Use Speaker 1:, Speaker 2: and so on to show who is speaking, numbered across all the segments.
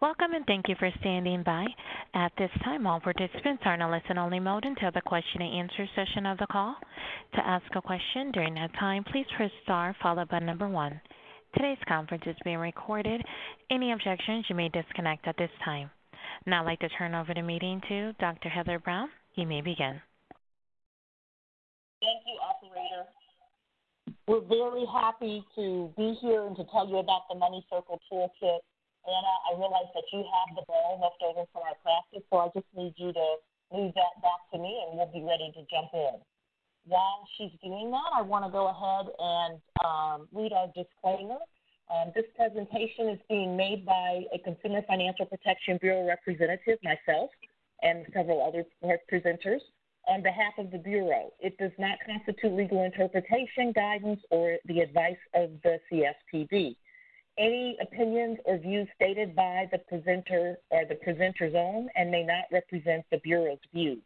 Speaker 1: Welcome, and thank you for standing by. At this time, all participants are in a listen-only mode until the question and answer session of the call. To ask a question during that time, please press star followed by number one. Today's conference is being recorded. Any objections, you may disconnect at this time. Now I'd like to turn over the meeting to Dr. Heather Brown. You may begin.
Speaker 2: Thank you, operator. We're very happy to be here and to tell you about the Money Circle Toolkit Anna, I realize that you have the ball left over from our practice, so I just need you to move that back to me and we'll be ready to jump in. While she's doing that, I want to go ahead and um, read our disclaimer. Um, this presentation is being made by a Consumer Financial Protection Bureau representative, myself, and several other presenters on behalf of the Bureau. It does not constitute legal interpretation, guidance, or the advice of the CFPB. Any opinions or views stated by the presenter are the presenter's own and may not represent the Bureau's views.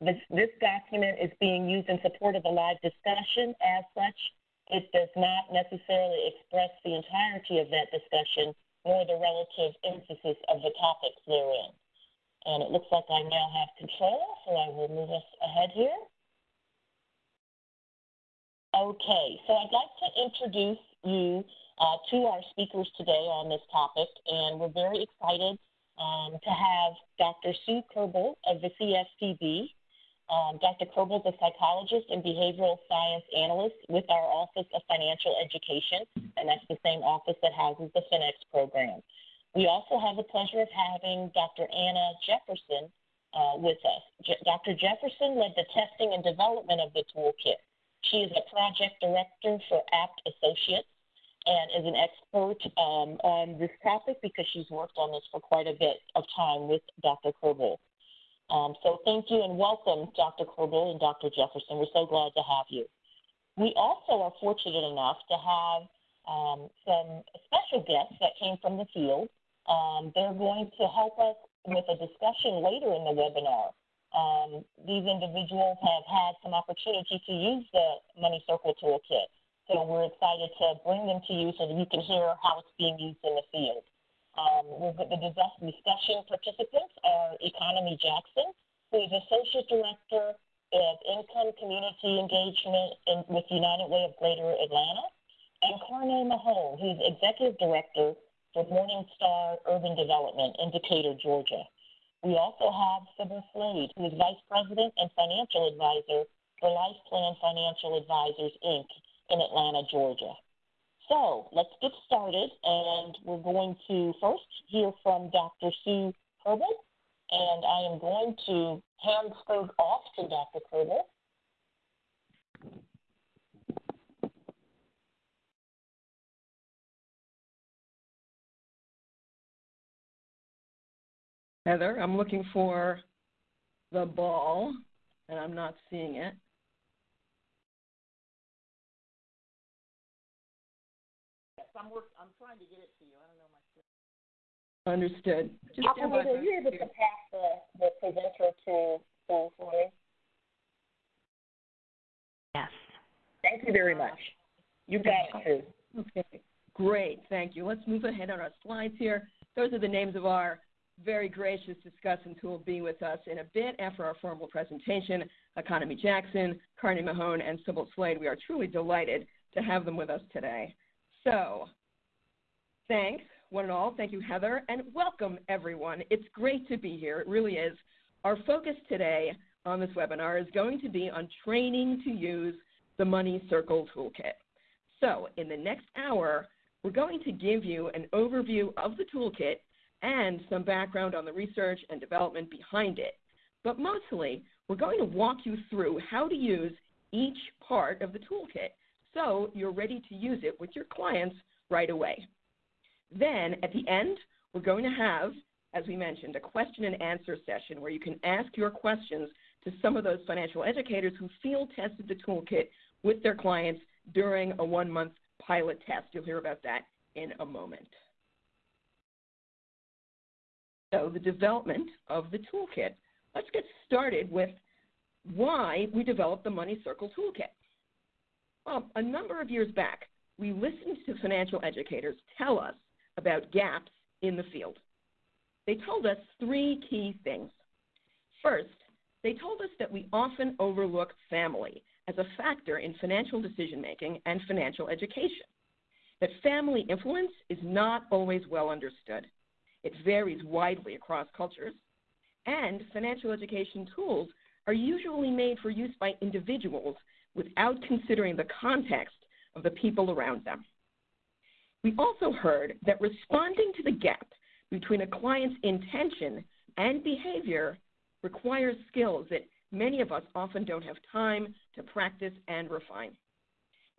Speaker 2: This, this document is being used in support of a live discussion. As such, it does not necessarily express the entirety of that discussion nor the relative emphasis of the topics therein. And it looks like I now have control, so I will move us ahead here. Okay, so I'd like to introduce you uh, to our speakers today on this topic, and we're very excited um, to have Dr. Sue Kerbel of the CFPB. Um, Dr. Kerbel is a psychologist and behavioral science analyst with our Office of Financial Education, and that's the same office that houses the FinEx program. We also have the pleasure of having Dr. Anna Jefferson uh, with us. Je Dr. Jefferson led the testing and development of the toolkit. She is a project director for Abt Associates, and is an expert um, on this topic because she's worked on this for quite a bit of time with Dr. Kerbel. Um, so thank you and welcome, Dr. Kerbel and Dr. Jefferson. We're so glad to have you. We also are fortunate enough to have um, some special guests that came from the field. Um, they're going to help us with a discussion later in the webinar. Um, these individuals have had some opportunity to use the Money Circle Toolkit. So we're excited to bring them to you so that you can hear how it's being used in the field. Um, the discussion participants are Economy Jackson, who is Associate Director of Income Community Engagement in, with United Way of Greater Atlanta, and Carney Mahone, who's Executive Director for Morningstar Urban Development in Decatur, Georgia. We also have Sybil Slade, who is Vice President and Financial Advisor for Life Plan Financial Advisors, Inc., in Atlanta, Georgia. So let's get started, and we're going to first hear from Dr. Sue Kerbel, and I am going to hand things off to Dr. Kerbel.
Speaker 3: Heather, I'm looking for the ball, and I'm not seeing it.
Speaker 2: I'm work. I'm trying to get it to you. I don't know my.
Speaker 3: Understood.
Speaker 2: Just Operator, are you able to pass the, the presenter to Paul for me?
Speaker 1: Yes.
Speaker 2: Thank you very much. You got it
Speaker 3: too. Okay. Great. Thank you. Let's move ahead on our slides here. Those are the names of our very gracious discussants who will be with us in a bit after our formal presentation. Economy Jackson, Carney Mahone, and Sybil Slade. We are truly delighted to have them with us today. So, thanks, one and all. Thank you, Heather, and welcome, everyone. It's great to be here. It really is. Our focus today on this webinar is going to be on training to use the Money Circle Toolkit. So, in the next hour, we're going to give you an overview of the toolkit and some background on the research and development behind it. But mostly, we're going to walk you through how to use each part of the toolkit so you're ready to use it with your clients right away. Then at the end, we're going to have, as we mentioned, a question and answer session where you can ask your questions to some of those financial educators who field tested the toolkit with their clients during a one month pilot test. You'll hear about that in a moment. So the development of the toolkit. Let's get started with why we developed the Money Circle Toolkit. Well, a number of years back, we listened to financial educators tell us about gaps in the field. They told us three key things. First, they told us that we often overlook family as a factor in financial decision making and financial education, that family influence is not always well understood. It varies widely across cultures, and financial education tools are usually made for use by individuals without considering the context of the people around them. We also heard that responding to the gap between a client's intention and behavior requires skills that many of us often don't have time to practice and refine.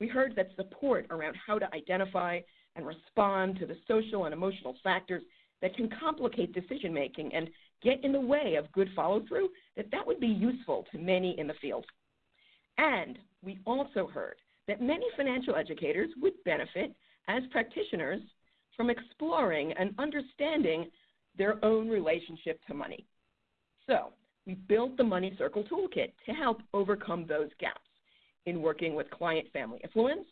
Speaker 3: We heard that support around how to identify and respond to the social and emotional factors that can complicate decision making and get in the way of good follow through, that that would be useful to many in the field. And we also heard that many financial educators would benefit as practitioners from exploring and understanding their own relationship to money. So, we built the Money Circle Toolkit to help overcome those gaps in working with client family influence,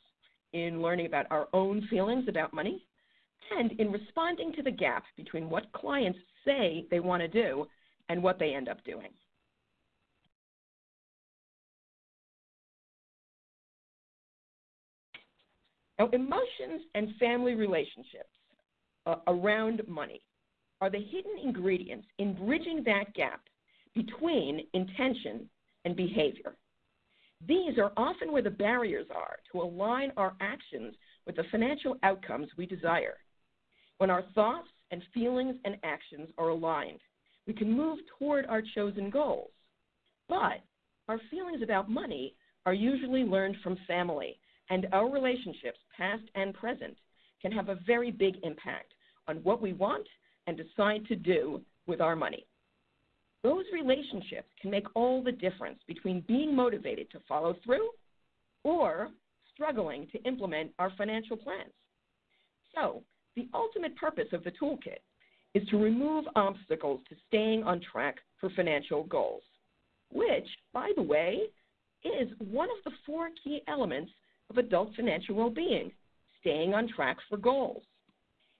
Speaker 3: in learning about our own feelings about money, and in responding to the gap between what clients say they want to do and what they end up doing. Now, emotions and family relationships uh, around money are the hidden ingredients in bridging that gap between intention and behavior. These are often where the barriers are to align our actions with the financial outcomes we desire. When our thoughts and feelings and actions are aligned, we can move toward our chosen goals. But our feelings about money are usually learned from family, and our relationships, past and present, can have a very big impact on what we want and decide to do with our money. Those relationships can make all the difference between being motivated to follow through or struggling to implement our financial plans. So, the ultimate purpose of the toolkit is to remove obstacles to staying on track for financial goals, which, by the way, is one of the four key elements of adult financial well being staying on track for goals.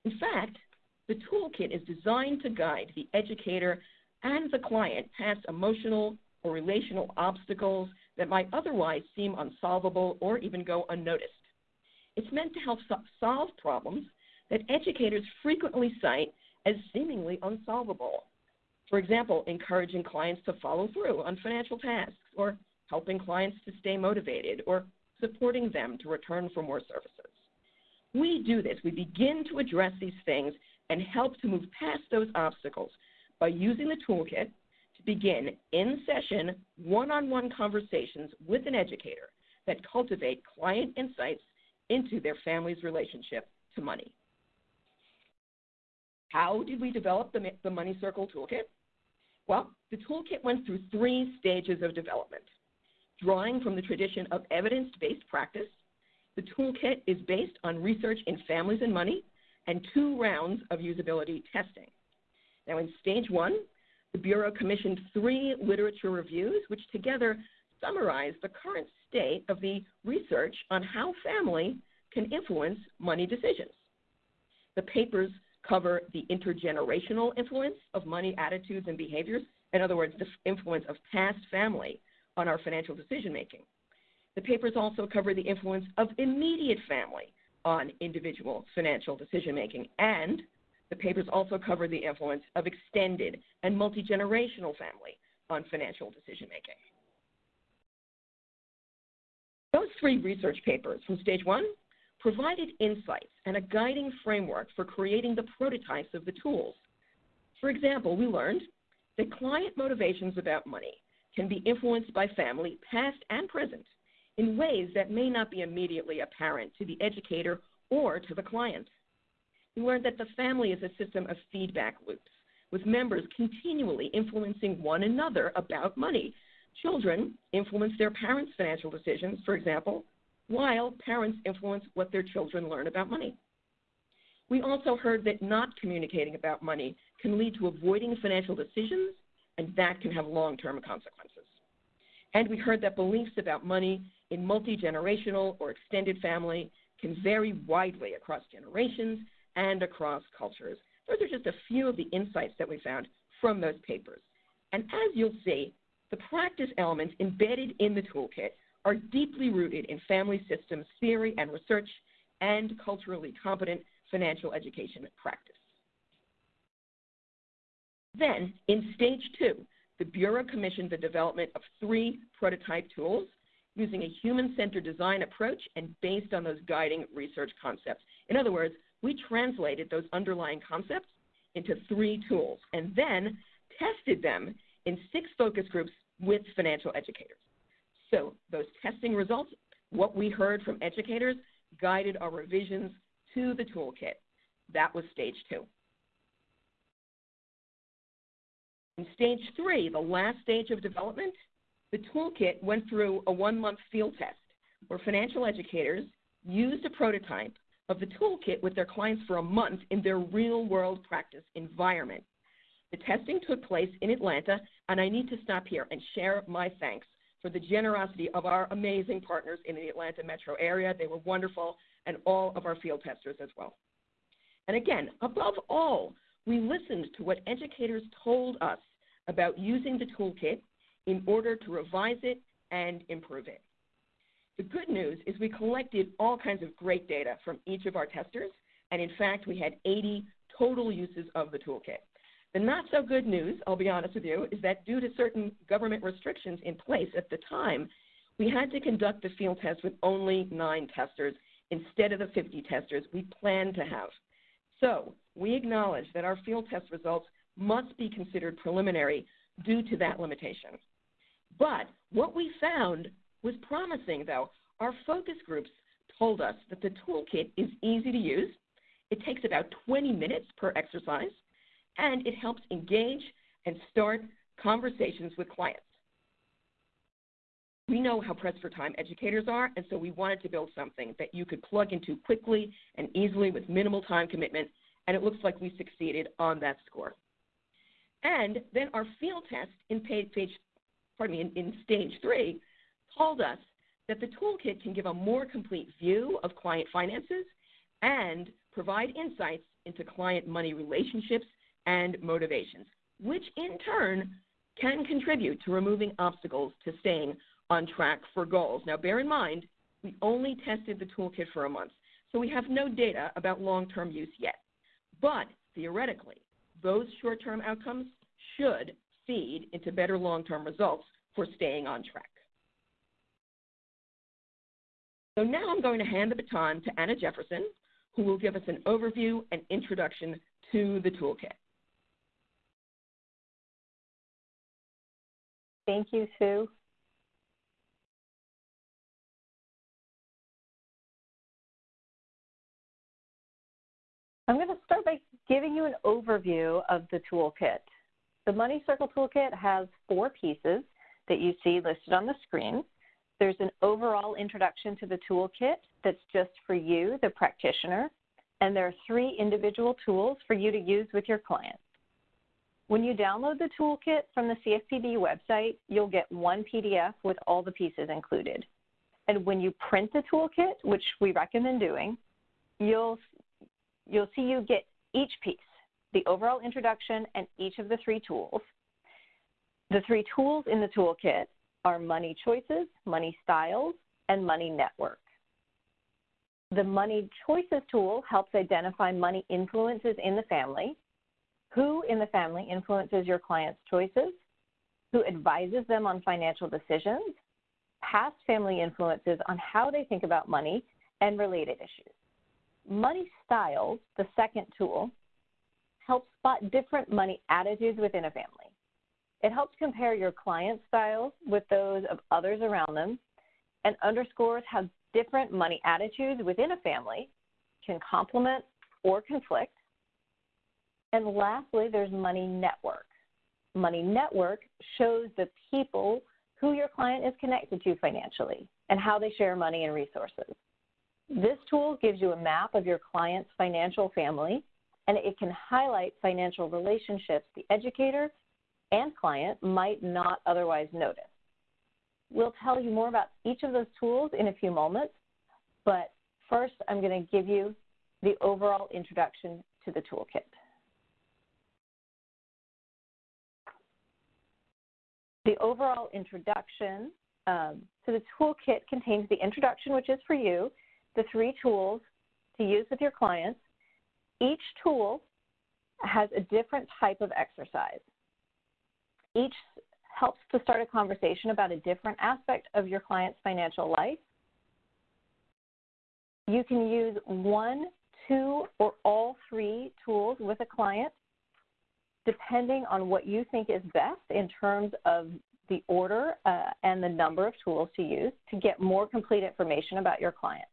Speaker 3: In fact, the toolkit is designed to guide the educator and the client past emotional or relational obstacles that might otherwise seem unsolvable or even go unnoticed. It's meant to help so- solve problems that educators frequently cite as seemingly unsolvable. For example, encouraging clients to follow through on financial tasks, or helping clients to stay motivated, or supporting them to return for more services. We do this. We begin to address these things and help to move past those obstacles by using the toolkit to begin in session one on one conversations with an educator that cultivate client insights into their family's relationship to money. How did we develop the, the Money Circle Toolkit? Well, the toolkit went through three stages of development. Drawing from the tradition of evidence based practice, the toolkit is based on research in families and money and two rounds of usability testing. Now, in stage one, the Bureau commissioned three literature reviews, which together summarize the current state of the research on how family can influence money decisions. The papers cover the intergenerational influence of money attitudes and behaviors, in other words, the influence of past family on our financial decision making. The papers also cover the influence of immediate family on individual financial decision making, and the papers also cover the influence of extended and multi generational family on financial decision making. Those three research papers from stage one provided insights and a guiding framework for creating the prototypes of the tools. For example, we learned that client motivations about money can be influenced by family, past and present, in ways that may not be immediately apparent to the educator or to the client. We learned that the family is a system of feedback loops, with members continually influencing one another about money. Children influence their parents' financial decisions, for example, while parents influence what their children learn about money. We also heard that not communicating about money can lead to avoiding financial decisions, and that can have long term consequences. And we heard that beliefs about money in multi generational or extended family can vary widely across generations and across cultures, those are just a few of the insights that we found from those papers. And as you'll see, the practice elements embedded in the toolkit are deeply rooted in family systems theory and research and culturally competent financial education practice. Then, in stage two, the Bureau commissioned the development of three prototype tools using a human-centered design approach and based on those guiding research concepts. In other words, we translated those underlying concepts into three tools and then tested them in six focus groups with financial educators. So those testing results, what we heard from educators, guided our revisions to the toolkit. That was stage two. In stage three, the last stage of development, the toolkit went through a one-month field test where financial educators used a prototype of the toolkit with their clients for a month in their real-world practice environment. The testing took place in Atlanta, and I need to stop here and share my thanks for the generosity of our amazing partners in the Atlanta metro area. They were wonderful, and all of our field testers as well. And again, above all, we listened to what educators told us about using the toolkit in order to revise it and improve it. The good news is we collected all kinds of great data from each of our testers, and in fact, we had 80 total uses of the toolkit. The not so good news, I'll be honest with you, is that due to certain government restrictions in place at the time, we had to conduct the field test with only nine testers instead of the 50 testers we planned to have. So we acknowledge that our field test results must be considered preliminary due to that limitation. But what we found was promising, though. Our focus groups told us that the toolkit is easy to use. It takes about 20 minutes per exercise, and it helps engage and start conversations with clients. We know how pressed for time educators are, and so we wanted to build something that you could plug into quickly and easily with minimal time commitment, and it looks like we succeeded on that score. And then our field test in page, page pardon me, in, in stage three told us that the toolkit can give a more complete view of client finances and provide insights into client money relationships and motivations, which in turn can contribute to removing obstacles to staying on track for goals. Now, bear in mind, we only tested the toolkit for a month, so we have no data about long term use yet. But theoretically, those short term outcomes should feed into better long term results for staying on track. So now I'm going to hand the baton to Anna Jefferson, who will give us an overview and introduction to the toolkit.
Speaker 4: Thank you, Sue. I'm going to start by giving you an overview of the toolkit. The Money Circle Toolkit has four pieces that you see listed on the screen. There's an overall introduction to the toolkit that's just for you, the practitioner, and there are three individual tools for you to use with your clients. When you download the toolkit from the CFPB website, you'll get one PDF with all the pieces included. And when you print the toolkit, which we recommend doing, you'll, you'll see you get each piece, the overall introduction and each of the three tools. The three tools in the toolkit are Money Choices, Money Styles, and Money Network. The Money Choices tool helps identify money influences in the family who in the family influences your client's choices, who advises them on financial decisions, past family influences on how they think about money, and related issues. Money Styles, the second tool, helps spot different money attitudes within a family. It helps compare your client's styles with those of others around them and underscores how different money attitudes within a family can complement or conflict and lastly, there's Money Network. Money Network shows the people who your client is connected to financially and how they share money and resources. This tool gives you a map of your client's financial family, and it can highlight financial relationships the educator and client might not otherwise notice. We'll tell you more about each of those tools in a few moments, but first I'm going to give you the overall introduction to the toolkit. The overall introduction um, to the toolkit contains the introduction, which is for you, the three tools to use with your clients. Each tool has a different type of exercise. Each helps to start a conversation about a different aspect of your client's financial life. You can use one, two, or all three tools with a client depending on what you think is best in terms of the order uh, and the number of tools to use to get more complete information about your client.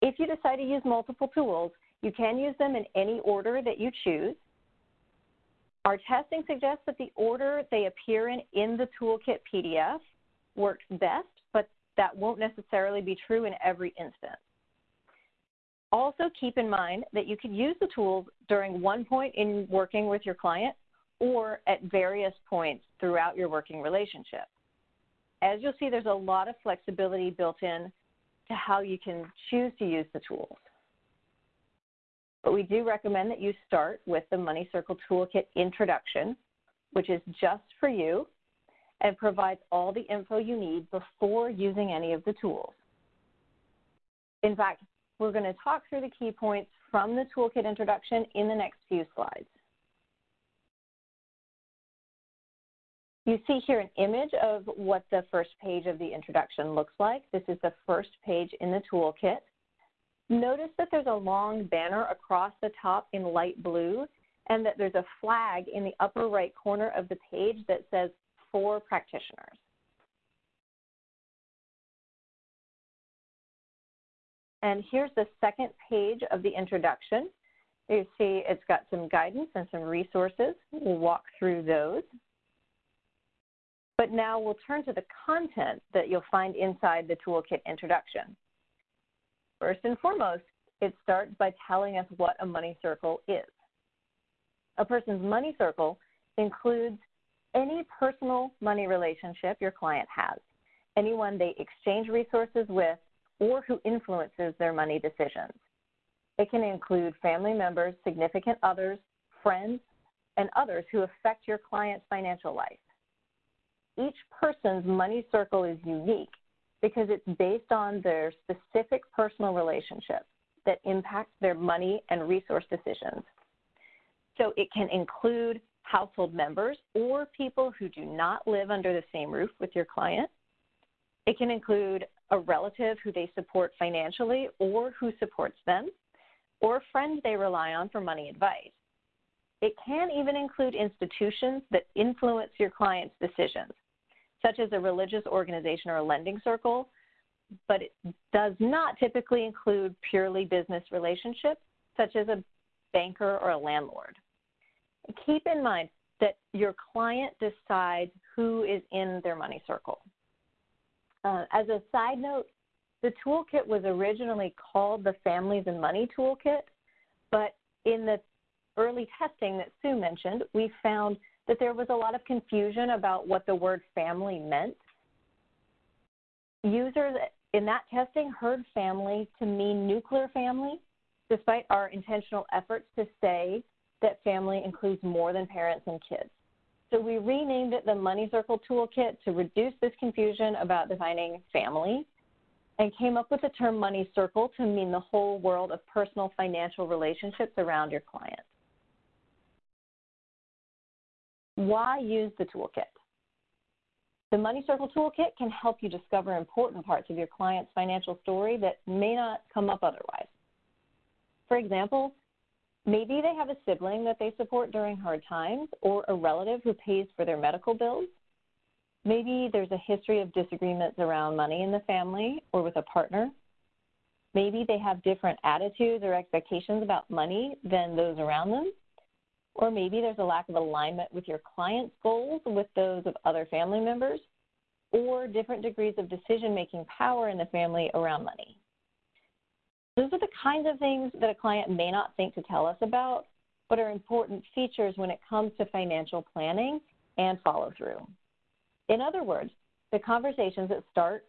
Speaker 4: If you decide to use multiple tools, you can use them in any order that you choose. Our testing suggests that the order they appear in in the toolkit PDF works best, but that won't necessarily be true in every instance. Also keep in mind that you could use the tools during one point in working with your client or at various points throughout your working relationship. As you'll see, there's a lot of flexibility built in to how you can choose to use the tools. But we do recommend that you start with the Money Circle Toolkit Introduction, which is just for you and provides all the info you need before using any of the tools. In fact, we're going to talk through the key points from the toolkit introduction in the next few slides. You see here an image of what the first page of the introduction looks like. This is the first page in the toolkit. Notice that there's a long banner across the top in light blue and that there's a flag in the upper right corner of the page that says for practitioners. And here's the second page of the introduction. You see it's got some guidance and some resources. We'll walk through those. But now we'll turn to the content that you'll find inside the toolkit introduction. First and foremost, it starts by telling us what a money circle is. A person's money circle includes any personal money relationship your client has, anyone they exchange resources with, or who influences their money decisions. It can include family members, significant others, friends, and others who affect your client's financial life. Each person's money circle is unique because it's based on their specific personal relationships that impact their money and resource decisions. So it can include household members or people who do not live under the same roof with your client. It can include a relative who they support financially or who supports them, or friends they rely on for money advice. It can even include institutions that influence your client's decisions, such as a religious organization or a lending circle, but it does not typically include purely business relationships, such as a banker or a landlord. Keep in mind that your client decides who is in their money circle. Uh, as a side note, the toolkit was originally called the Families and Money Toolkit, but in the early testing that Sue mentioned, we found that there was a lot of confusion about what the word family meant. Users in that testing heard family to mean nuclear family, despite our intentional efforts to say that family includes more than parents and kids. So we renamed it the Money Circle Toolkit to reduce this confusion about defining family and came up with the term money circle to mean the whole world of personal financial relationships around your client. Why use the toolkit? The Money Circle Toolkit can help you discover important parts of your client's financial story that may not come up otherwise. For example, Maybe they have a sibling that they support during hard times or a relative who pays for their medical bills. Maybe there's a history of disagreements around money in the family or with a partner. Maybe they have different attitudes or expectations about money than those around them. Or maybe there's a lack of alignment with your client's goals with those of other family members, or different degrees of decision making power in the family around money. Those are the kinds of things that a client may not think to tell us about, but are important features when it comes to financial planning and follow through. In other words, the conversations that start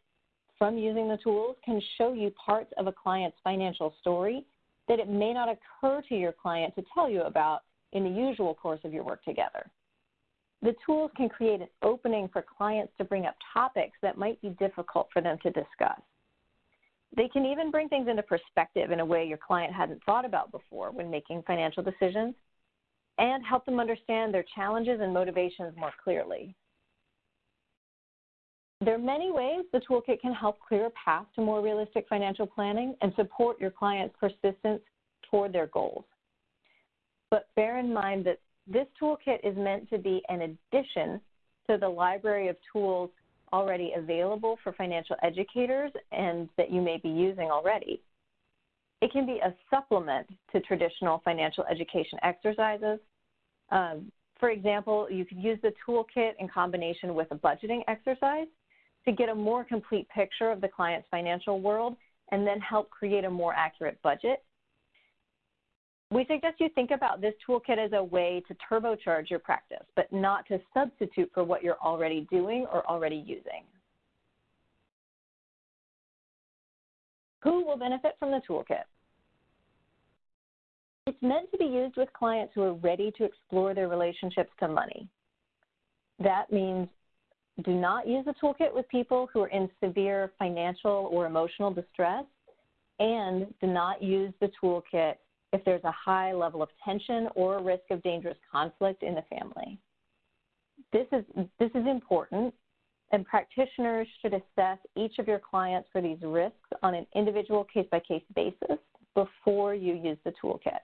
Speaker 4: from using the tools can show you parts of a client's financial story that it may not occur to your client to tell you about in the usual course of your work together. the tools can create an opening for clients to bring up topics that might be difficult for them to discuss. They can even bring things into perspective in a way your client hadn't thought about before when making financial decisions and help them understand their challenges and motivations more clearly. There are many ways the toolkit can help clear a path to more realistic financial planning and support your client's persistence toward their goals. But bear in mind that this toolkit is meant to be an addition to the library of tools already available for financial educators and that you may be using already. It can be a supplement to traditional financial education exercises. Um, for example, you could use the toolkit in combination with a budgeting exercise to get a more complete picture of the client's financial world and then help create a more accurate budget. We suggest you think about this toolkit as a way to turbocharge your practice, but not to substitute for what you're already doing or already using. Who will benefit from the toolkit? It's meant to be used with clients who are ready to explore their relationships to money. That means do not use the toolkit with people who are in severe financial or emotional distress, and do not use the toolkit if there's a high level of tension or risk of dangerous conflict in the family. This is, this is important, and practitioners should assess each of your clients for these risks on an individual case by case basis before you use the toolkit.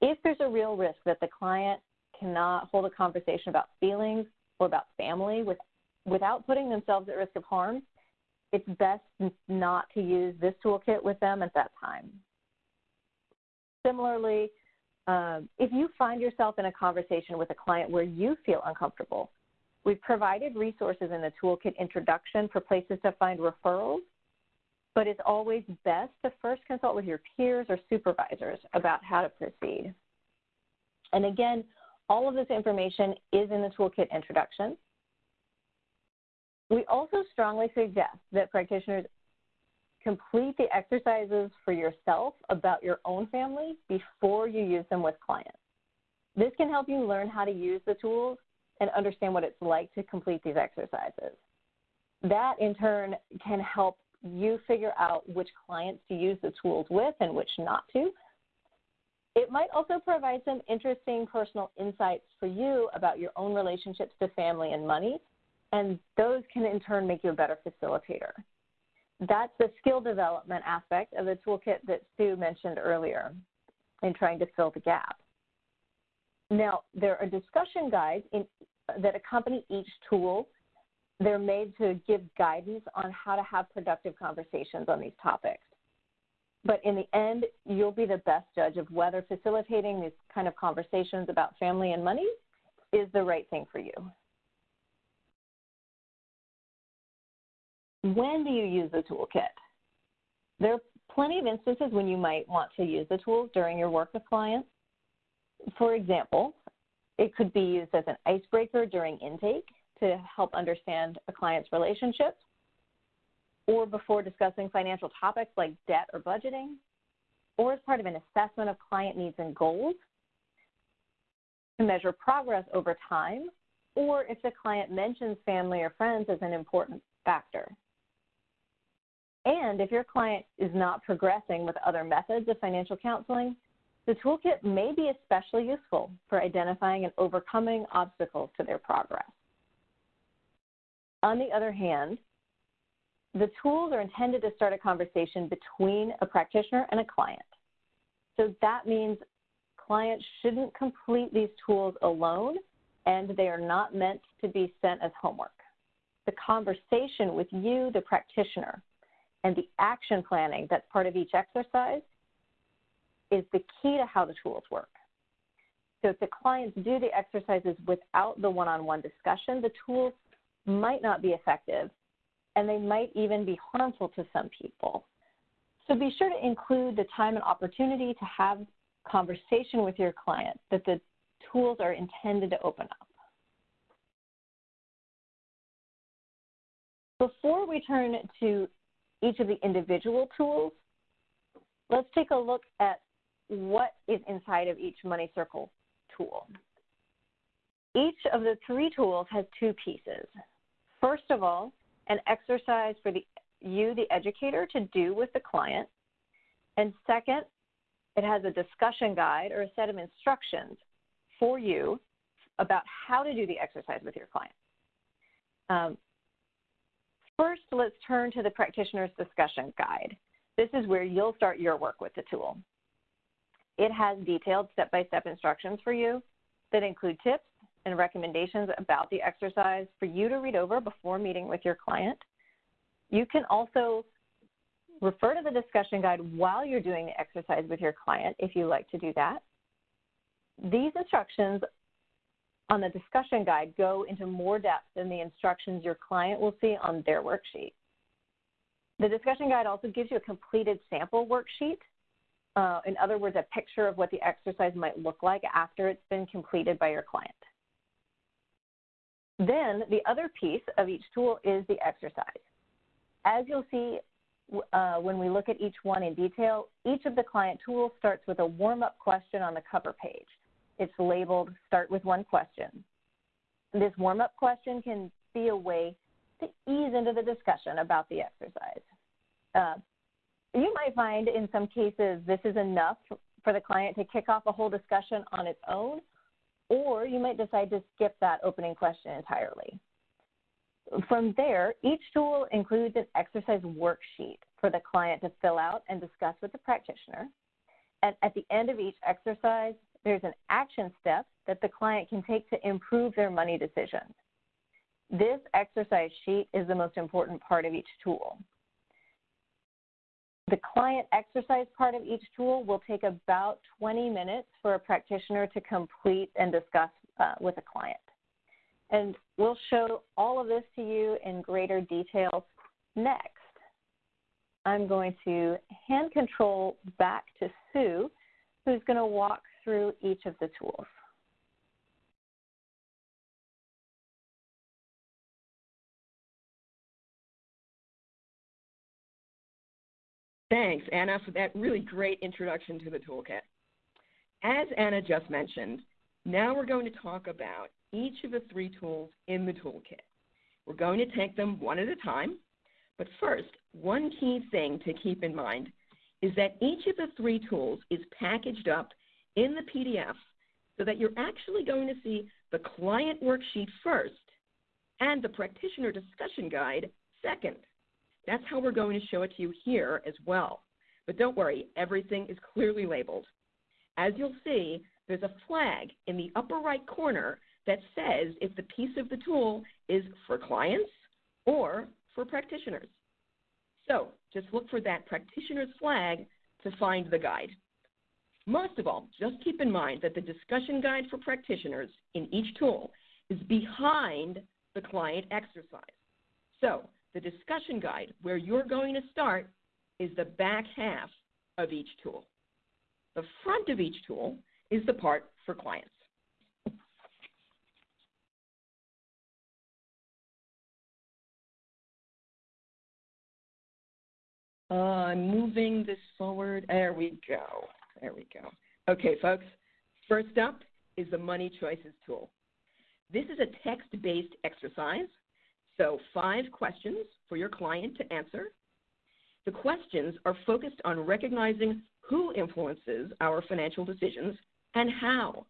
Speaker 4: If there's a real risk that the client cannot hold a conversation about feelings or about family with, without putting themselves at risk of harm, it's best not to use this toolkit with them at that time. Similarly, um, if you find yourself in a conversation with a client where you feel uncomfortable, we've provided resources in the toolkit introduction for places to find referrals, but it's always best to first consult with your peers or supervisors about how to proceed. And again, all of this information is in the toolkit introduction. We also strongly suggest that practitioners complete the exercises for yourself about your own family before you use them with clients. This can help you learn how to use the tools and understand what it's like to complete these exercises. That in turn can help you figure out which clients to use the tools with and which not to. It might also provide some interesting personal insights for you about your own relationships to family and money, and those can in turn make you a better facilitator that's the skill development aspect of the toolkit that Sue mentioned earlier in trying to fill the gap. Now, there are discussion guides in, that accompany each tool. They're made to give guidance on how to have productive conversations on these topics. But in the end, you'll be the best judge of whether facilitating these kind of conversations about family and money is the right thing for you. When do you use the toolkit? There are plenty of instances when you might want to use the tools during your work with clients. For example, it could be used as an icebreaker during intake to help understand a client's relationships, or before discussing financial topics like debt or budgeting, or as part of an assessment of client needs and goals, to measure progress over time, or if the client mentions family or friends as an important factor. And if your client is not progressing with other methods of financial counseling, the toolkit may be especially useful for identifying and overcoming obstacles to their progress. On the other hand, the tools are intended to start a conversation between a practitioner and a client. So that means clients shouldn't complete these tools alone and they are not meant to be sent as homework. The conversation with you, the practitioner, and the action planning that's part of each exercise is the key to how the tools work. So if the clients do the exercises without the one-on-one discussion, the tools might not be effective and they might even be harmful to some people. So be sure to include the time and opportunity to have conversation with your client that the tools are intended to open up. Before we turn to each of the individual tools, let's take a look at what is inside of each Money Circle tool. each of the three tools has two pieces. First of all, an exercise for the, you, the educator, to do with the client. And second, it has a discussion guide or a set of instructions for you about how to do the exercise with your client. Um, first, let's turn to the practitioner's discussion guide. This is where you'll start your work with the tool. It has detailed step-by-step -step instructions for you that include tips and recommendations about the exercise for you to read over before meeting with your client. You can also refer to the discussion guide while you're doing the exercise with your client if you like to do that. These instructions on the discussion guide go into more depth than the instructions your client will see on their worksheet. The discussion guide also gives you a completed sample worksheet. Uh, in other words, a picture of what the exercise might look like after it's been completed by your client. Then the other piece of each tool is the exercise. As you'll see uh, when we look at each one in detail, each of the client tools starts with a warm-up question on the cover page. It's labeled Start with One Question. This warm-up question can be a way to ease into the discussion about the exercise. Uh, you might find in some cases this is enough for the client to kick off a whole discussion on its own, or you might decide to skip that opening question entirely. From there, each tool includes an exercise worksheet for the client to fill out and discuss with the practitioner. And at the end of each exercise, there's an action step that the client can take to improve their money decisions. This exercise sheet is the most important part of each tool. The client exercise part of each tool will take about 20 minutes for a practitioner to complete and discuss uh, with a client. And we'll show all of this to you in greater detail next. I'm going to hand control back to Sue, who's going to walk through each of the tools.
Speaker 3: Thanks, Anna, for that really great introduction to the toolkit. As Anna just mentioned, now we're going to talk about each of the three tools in the toolkit. We're going to take them one at a time, but first, one key thing to keep in mind is that each of the three tools is packaged up in the PDF so that you're actually going to see the client worksheet first and the practitioner discussion guide second. That's how we're going to show it to you here as well. But don't worry, everything is clearly labeled. As you'll see, there's a flag in the upper right corner that says if the piece of the tool is for clients or for practitioners. So just look for that practitioner's flag to find the guide. Most of all, just keep in mind that the discussion guide for practitioners in each tool is behind the client exercise. So the discussion guide, where you're going to start, is the back half of each tool. The front of each tool is the part for clients. Uh, I'm moving this forward. There we go. There we go. Okay, folks. First up is the Money Choices tool. This is a text-based exercise, so five questions for your client to answer. The questions are focused on recognizing who influences our financial decisions and how.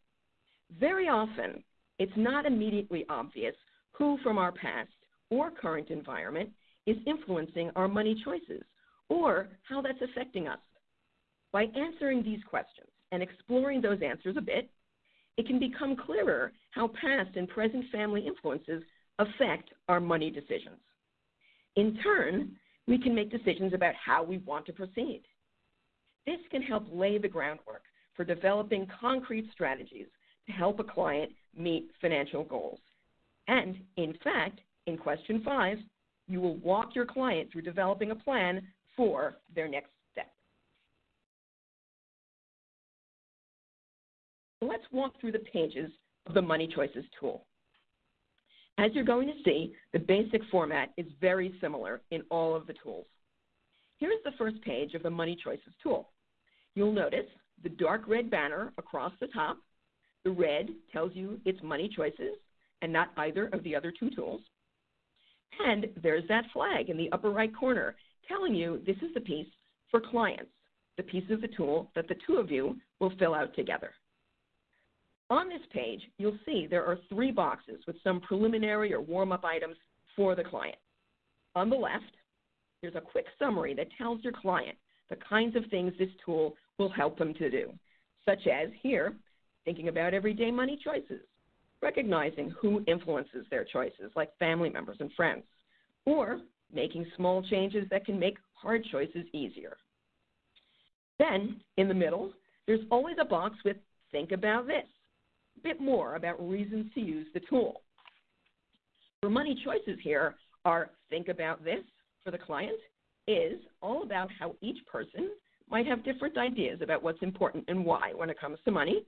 Speaker 3: Very often, it's not immediately obvious who from our past or current environment is influencing our money choices or how that's affecting us. By answering these questions and exploring those answers a bit, it can become clearer how past and present family influences affect our money decisions. In turn, we can make decisions about how we want to proceed. This can help lay the groundwork for developing concrete strategies to help a client meet financial goals. And in fact, in question five, you will walk your client through developing a plan for their next let's walk through the pages of the Money Choices tool. As you're going to see, the basic format is very similar in all of the tools. Here's the first page of the Money Choices tool. You'll notice the dark red banner across the top, The red tells you it's money choices and not either of the other two tools. And there's that flag in the upper right corner telling you this is the piece for clients, the piece of the tool that the two of you will fill out together. On this page, you'll see there are three boxes with some preliminary or warm-up items for the client. On the left, there's a quick summary that tells your client the kinds of things this tool will help them to do, such as here, thinking about everyday money choices, recognizing who influences their choices, like family members and friends, or making small changes that can make hard choices easier. Then, in the middle, there's always a box with think about this, bit more about reasons to use the tool. For money choices here are think about this for the client is all about how each person might have different ideas about what's important and why when it comes to money.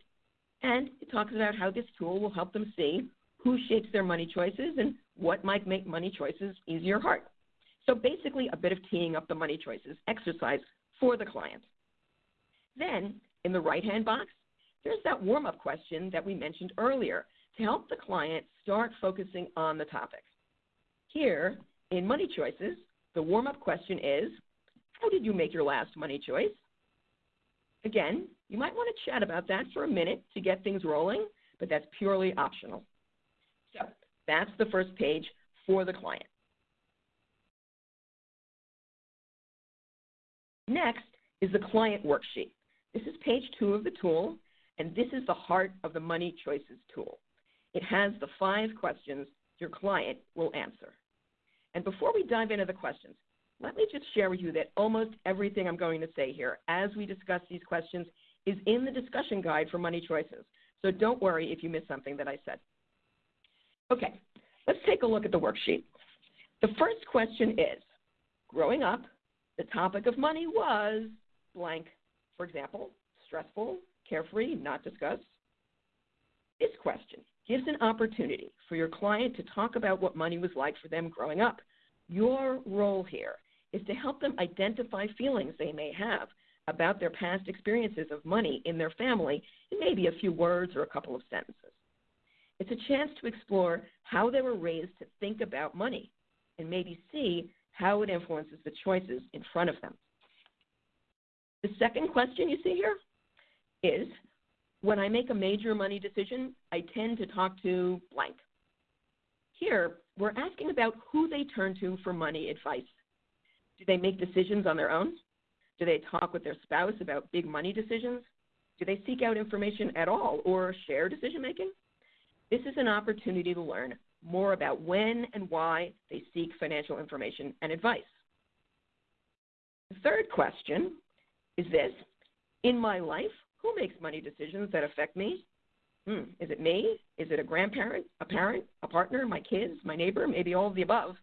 Speaker 3: And it talks about how this tool will help them see who shapes their money choices and what might make money choices easier or hard. So basically a bit of teeing up the money choices exercise for the client. Then in the right-hand box, there's that warm-up question that we mentioned earlier to help the client start focusing on the topic. Here, in money choices, the warm-up question is, how did you make your last money choice? Again, you might want to chat about that for a minute to get things rolling, but that's purely optional. So that's the first page for the client. Next is the client worksheet. This is page two of the tool, and this is the heart of the Money Choices tool. It has the five questions your client will answer. And before we dive into the questions, let me just share with you that almost everything I'm going to say here as we discuss these questions is in the discussion guide for money choices. So don't worry if you miss something that I said. Okay, let's take a look at the worksheet. The first question is, growing up, the topic of money was blank. For example, stressful, carefree, not discuss? This question gives an opportunity for your client to talk about what money was like for them growing up. Your role here is to help them identify feelings they may have about their past experiences of money in their family in maybe a few words or a couple of sentences. It's a chance to explore how they were raised to think about money and maybe see how it influences the choices in front of them. The second question you see here is when I make a major money decision, I tend to talk to blank. Here, we're asking about who they turn to for money advice. Do they make decisions on their own? Do they talk with their spouse about big money decisions? Do they seek out information at all or share decision making? This is an opportunity to learn more about when and why they seek financial information and advice. The third question is this In my life, who makes money decisions that affect me? Hmm, is it me? Is it a grandparent, a parent, a partner, my kids, my neighbor, maybe all of the above?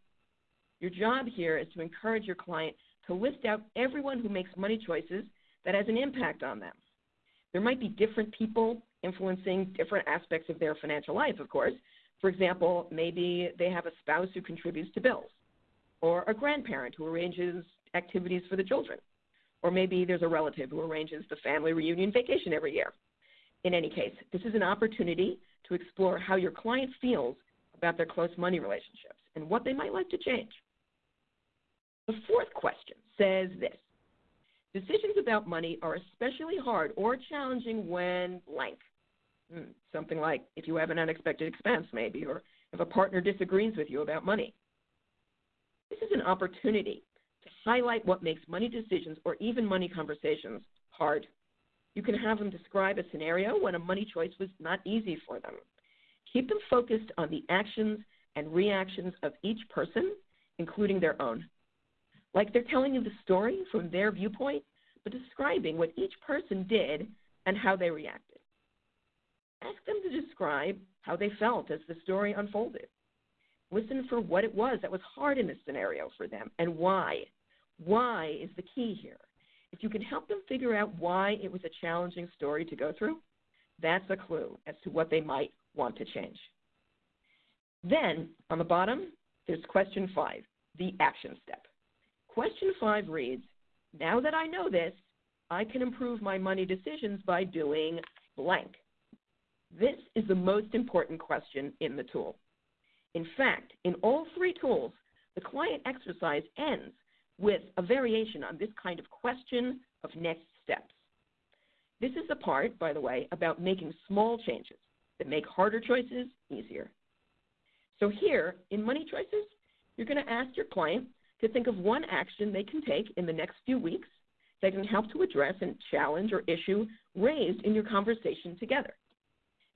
Speaker 3: Your job here is to encourage your client to list out everyone who makes money choices that has an impact on them. There might be different people influencing different aspects of their financial life, of course. For example, maybe they have a spouse who contributes to bills, or a grandparent who arranges activities for the children, or maybe there's a relative who arranges the family reunion vacation every year. In any case, this is an opportunity to explore how your client feels about their close money relationships and what they might like to change. The fourth question says this Decisions about money are especially hard or challenging when blank. Hmm, something like if you have an unexpected expense, maybe, or if a partner disagrees with you about money. This is an opportunity highlight what makes money decisions or even money conversations hard. You can have them describe a scenario when a money choice was not easy for them. Keep them focused on the actions and reactions of each person, including their own. Like they're telling you the story from their viewpoint, but describing what each person did and how they reacted. Ask them to describe how they felt as the story unfolded. Listen for what it was that was hard in this scenario for them and why. Why is the key here. If you can help them figure out why it was a challenging story to go through, that's a clue as to what they might want to change. Then, on the bottom, there's question five, the action step. Question five reads Now that I know this, I can improve my money decisions by doing blank. This is the most important question in the tool. In fact, in all three tools, the client exercise ends with a variation on this kind of question of next steps. This is the part, by the way, about making small changes that make harder choices easier. So here, in money choices, you're going to ask your client to think of one action they can take in the next few weeks that can help to address a challenge or issue raised in your conversation together.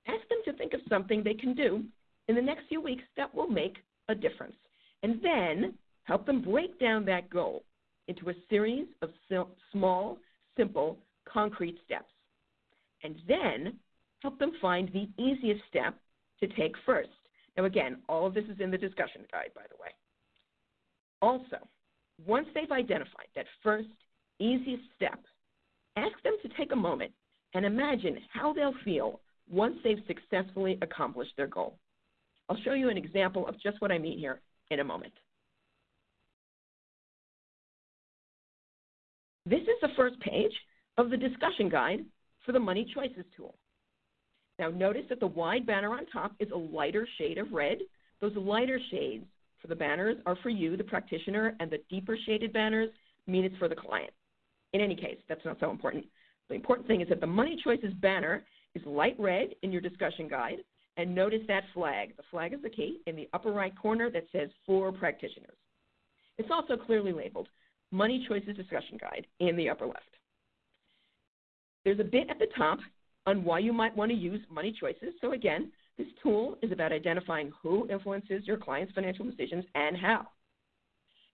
Speaker 3: Ask them to think of something they can do in the next few weeks that will make a difference. And then help them break down that goal into a series of small, simple, concrete steps. And then help them find the easiest step to take first. Now, again, all of this is in the discussion guide, by the way. Also, once they've identified that first easiest step, ask them to take a moment and imagine how they'll feel once they've successfully accomplished their goal. I'll show you an example of just what I mean here in a moment. This is the first page of the discussion guide for the Money Choices tool. Now notice that the wide banner on top is a lighter shade of red. Those lighter shades for the banners are for you, the practitioner, and the deeper shaded banners mean it's for the client. In any case, that's not so important. The important thing is that the Money Choices banner is light red in your discussion guide, and notice that flag. The flag is the key in the upper right corner that says for practitioners. It's also clearly labeled Money Choices Discussion Guide in the upper left. There's a bit at the top on why you might want to use Money Choices. So again, this tool is about identifying who influences your client's financial decisions and how.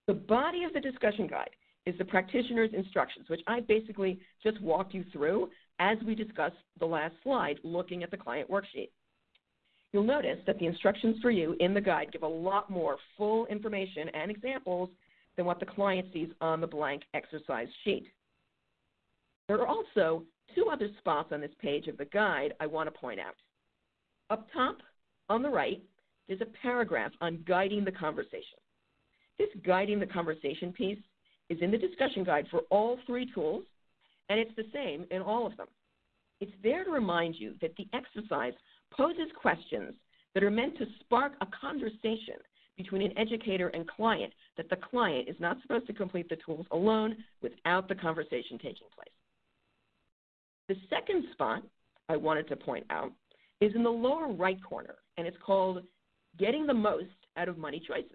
Speaker 3: The body of the discussion guide is the practitioner's instructions, which I basically just walked you through as we discussed the last slide looking at the client worksheet. You'll notice that the instructions for you in the guide give a lot more full information and examples than what the client sees on the blank exercise sheet. There are also two other spots on this page of the guide I want to point out. Up top, on the right, there's a paragraph on guiding the conversation. This guiding the conversation piece is in the discussion guide for all three tools, and it's the same in all of them. It's there to remind you that the exercise poses questions that are meant to spark a conversation between an educator and client, that the client is not supposed to complete the tools alone without the conversation taking place. The second spot I wanted to point out is in the lower right corner, and it's called Getting the Most Out of Money Choices.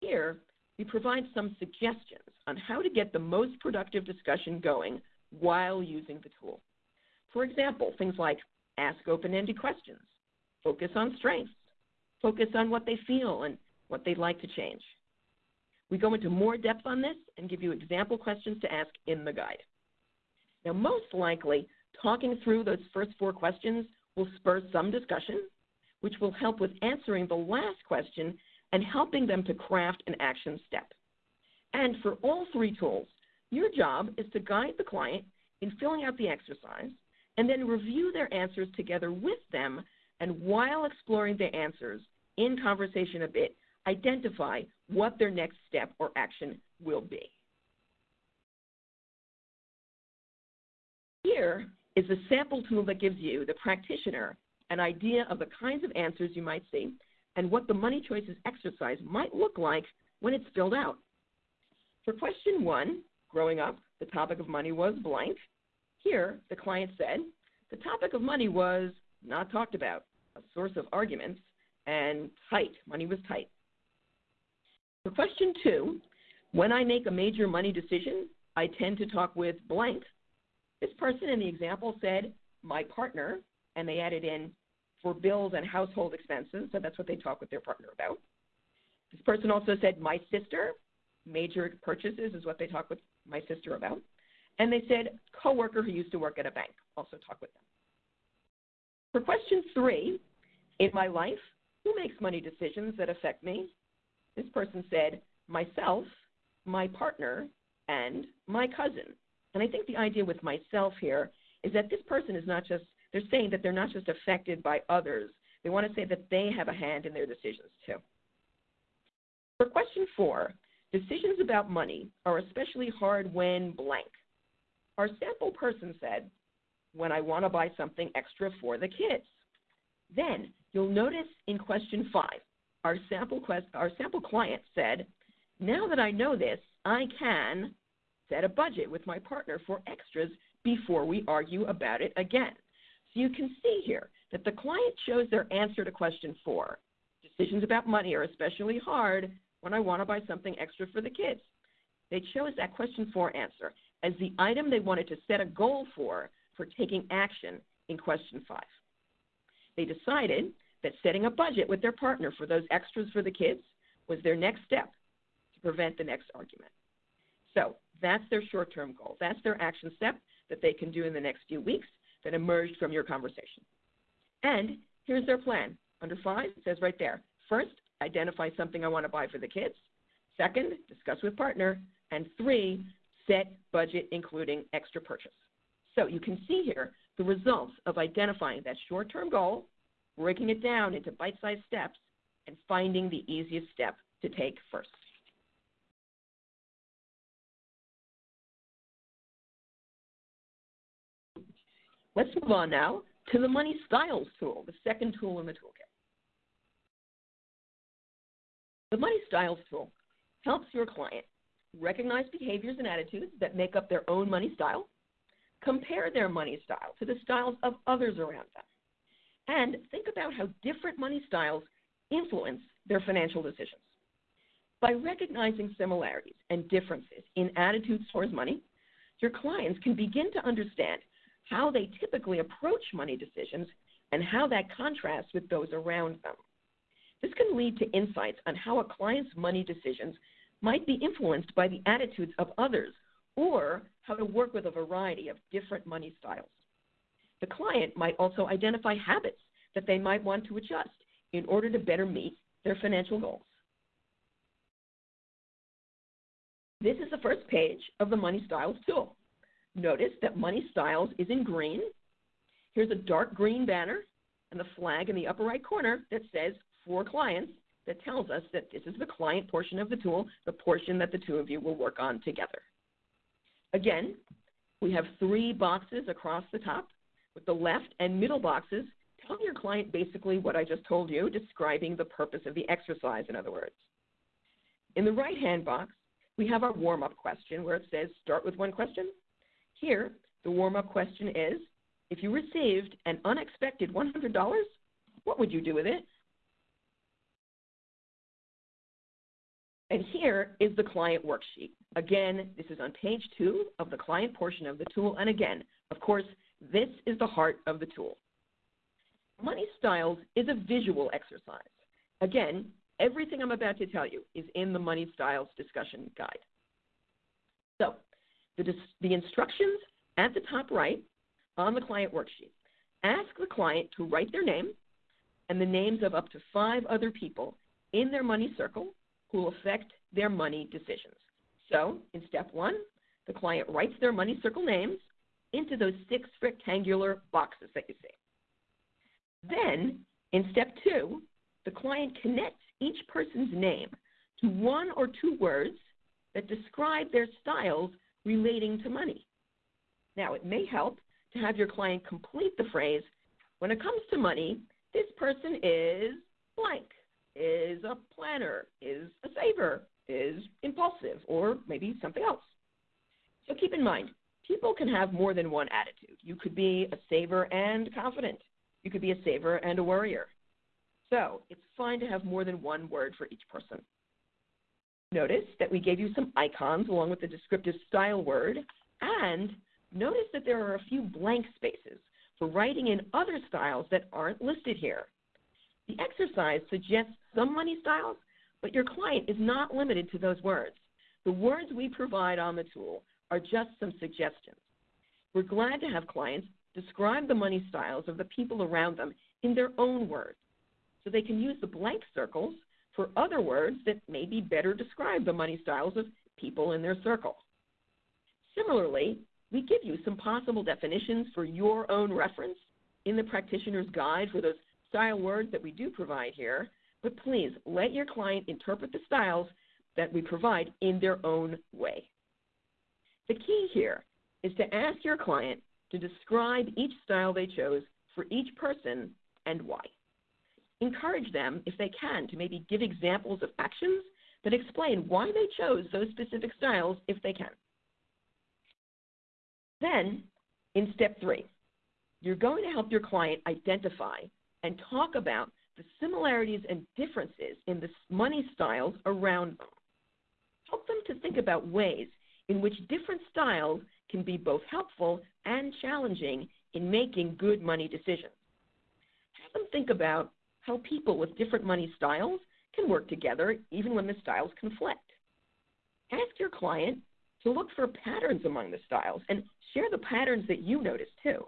Speaker 3: Here, we provide some suggestions on how to get the most productive discussion going while using the tool. For example, things like ask open-ended questions, focus on strengths, focus on what they feel and what they'd like to change. We go into more depth on this and give you example questions to ask in the guide. Now, most likely, talking through those first four questions will spur some discussion, which will help with answering the last question and helping them to craft an action step. And for all three tools, your job is to guide the client in filling out the exercise and then review their answers together with them. And while exploring the answers in conversation a bit, identify what their next step or action will be. Here is a sample tool that gives you, the practitioner, an idea of the kinds of answers you might see and what the money choices exercise might look like when it's filled out. For question one, growing up, the topic of money was blank. Here, the client said, the topic of money was not talked about, a source of arguments, and tight. Money was tight. For question two, when I make a major money decision, I tend to talk with blank. This person in the example said, my partner, and they added in for bills and household expenses. So that's what they talk with their partner about. This person also said, my sister, major purchases is what they talk with my sister about. And they said, coworker who used to work at a bank, also talk with them. For question three, in my life, who makes money decisions that affect me? This person said, myself, my partner, and my cousin. And I think the idea with myself here is that this person is not just they're saying that they're not just affected by others, they want to say that they have a hand in their decisions too. For question four, decisions about money are especially hard when blank. Our sample person said, when I want to buy something extra for the kids. Then you'll notice in question five, our sample, quest, our sample client said, now that I know this, I can set a budget with my partner for extras before we argue about it again. So you can see here that the client chose their answer to question four. Decisions about money are especially hard when I want to buy something extra for the kids. They chose that question four answer as the item they wanted to set a goal for for taking action in question five. They decided that setting a budget with their partner for those extras for the kids was their next step to prevent the next argument. So that's their short term goal. That's their action step that they can do in the next few weeks that emerged from your conversation. And here's their plan. Under five, it says right there first, identify something I want to buy for the kids. Second, discuss with partner. And three, set budget including extra purchase. So you can see here the results of identifying that short term goal, breaking it down into bite sized steps, and finding the easiest step to take first. Let's move on now to the Money Styles tool, the second tool in the toolkit. The Money Styles tool helps your client recognize behaviors and attitudes that make up their own money style, compare their money style to the styles of others around them, and think about how different money styles influence their financial decisions. By recognizing similarities and differences in attitudes towards money, your clients can begin to understand how they typically approach money decisions, and how that contrasts with those around them. This can lead to insights on how a client's money decisions might be influenced by the attitudes of others or how to work with a variety of different money styles. The client might also identify habits that they might want to adjust in order to better meet their financial goals. This is the first page of the Money Styles tool. Notice that Money Styles is in green. Here's a dark green banner and the flag in the upper right corner that says for clients that tells us that this is the client portion of the tool, the portion that the two of you will work on together. Again, we have three boxes across the top with the left and middle boxes telling your client basically what I just told you, describing the purpose of the exercise, in other words. In the right-hand box, we have our warm-up question where it says start with one question, here, the warm up question is if you received an unexpected $100, what would you do with it? And here is the client worksheet. Again, this is on page two of the client portion of the tool. And again, of course, this is the heart of the tool. Money Styles is a visual exercise. Again, everything I'm about to tell you is in the Money Styles discussion guide. So the, the instructions at the top right on the client worksheet. Ask the client to write their name and the names of up to five other people in their money circle who will affect their money decisions. So, in step one, the client writes their money circle names into those six rectangular boxes that you see. Then, in step two, the client connects each person's name to one or two words that describe their styles relating to money. Now, it may help to have your client complete the phrase when it comes to money, this person is blank, is a planner, is a saver, is impulsive, or maybe something else. So keep in mind, people can have more than one attitude. You could be a saver and confident. You could be a saver and a worrier. So it's fine to have more than one word for each person. Notice that we gave you some icons along with the descriptive style word, and notice that there are a few blank spaces for writing in other styles that aren't listed here. The exercise suggests some money styles, but your client is not limited to those words. The words we provide on the tool are just some suggestions. We're glad to have clients describe the money styles of the people around them in their own words so they can use the blank circles for other words that maybe better describe the money styles of people in their circle. Similarly, we give you some possible definitions for your own reference in the practitioner's guide for those style words that we do provide here, but please let your client interpret the styles that we provide in their own way. The key here is to ask your client to describe each style they chose for each person and why. Encourage them, if they can, to maybe give examples of actions that explain why they chose those specific styles if they can. Then, in step three, you're going to help your client identify and talk about the similarities and differences in the money styles around them. Help them to think about ways in which different styles can be both helpful and challenging in making good money decisions. Have them think about how people with different money styles can work together even when the styles conflict. Ask your client to look for patterns among the styles and share the patterns that you notice too.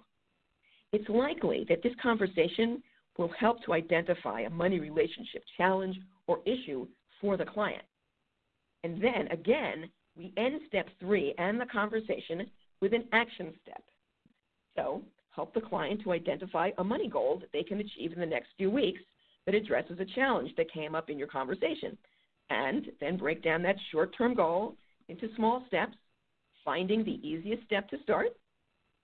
Speaker 3: It's likely that this conversation will help to identify a money relationship challenge or issue for the client. And then again, we end step three and the conversation with an action step. So help the client to identify a money goal that they can achieve in the next few weeks that addresses a challenge that came up in your conversation. And then break down that short term goal into small steps, finding the easiest step to start,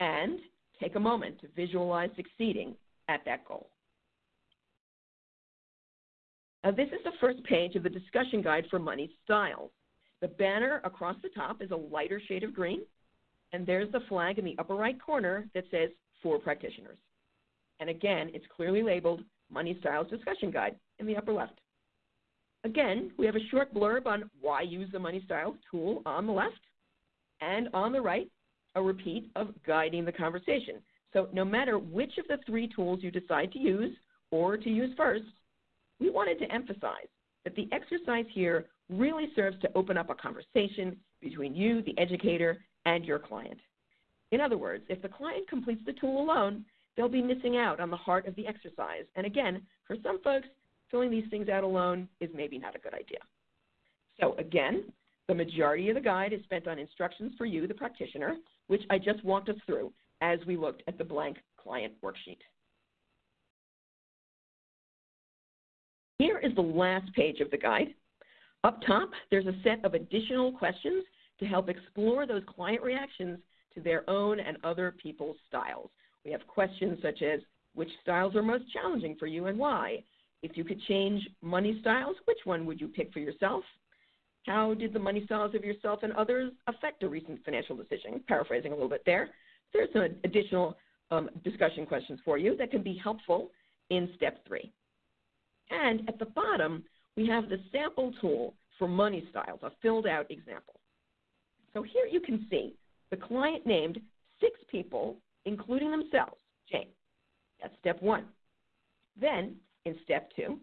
Speaker 3: and take a moment to visualize succeeding at that goal. Now, this is the first page of the discussion guide for money styles. The banner across the top is a lighter shade of green, and there's the flag in the upper right corner that says for practitioners. And again, it's clearly labeled Money Styles Discussion Guide in the upper left. Again, we have a short blurb on why use the Money Styles tool on the left, and on the right, a repeat of guiding the conversation. So no matter which of the three tools you decide to use or to use first, we wanted to emphasize that the exercise here really serves to open up a conversation between you, the educator, and your client. In other words, if the client completes the tool alone, they'll be missing out on the heart of the exercise. And again, for some folks, filling these things out alone is maybe not a good idea. So again, the majority of the guide is spent on instructions for you, the practitioner, which I just walked us through as we looked at the blank client worksheet. Here is the last page of the guide. Up top, there's a set of additional questions to help explore those client reactions to their own and other people's styles. We have questions such as which styles are most challenging for you and why? If you could change money styles, which one would you pick for yourself? How did the money styles of yourself and others affect a recent financial decision? Paraphrasing a little bit there. There's some additional um, discussion questions for you that can be helpful in step three. And at the bottom, we have the sample tool for money styles, a filled out example. So here you can see the client named six people, including themselves, Jane. That's step one. Then, in step two,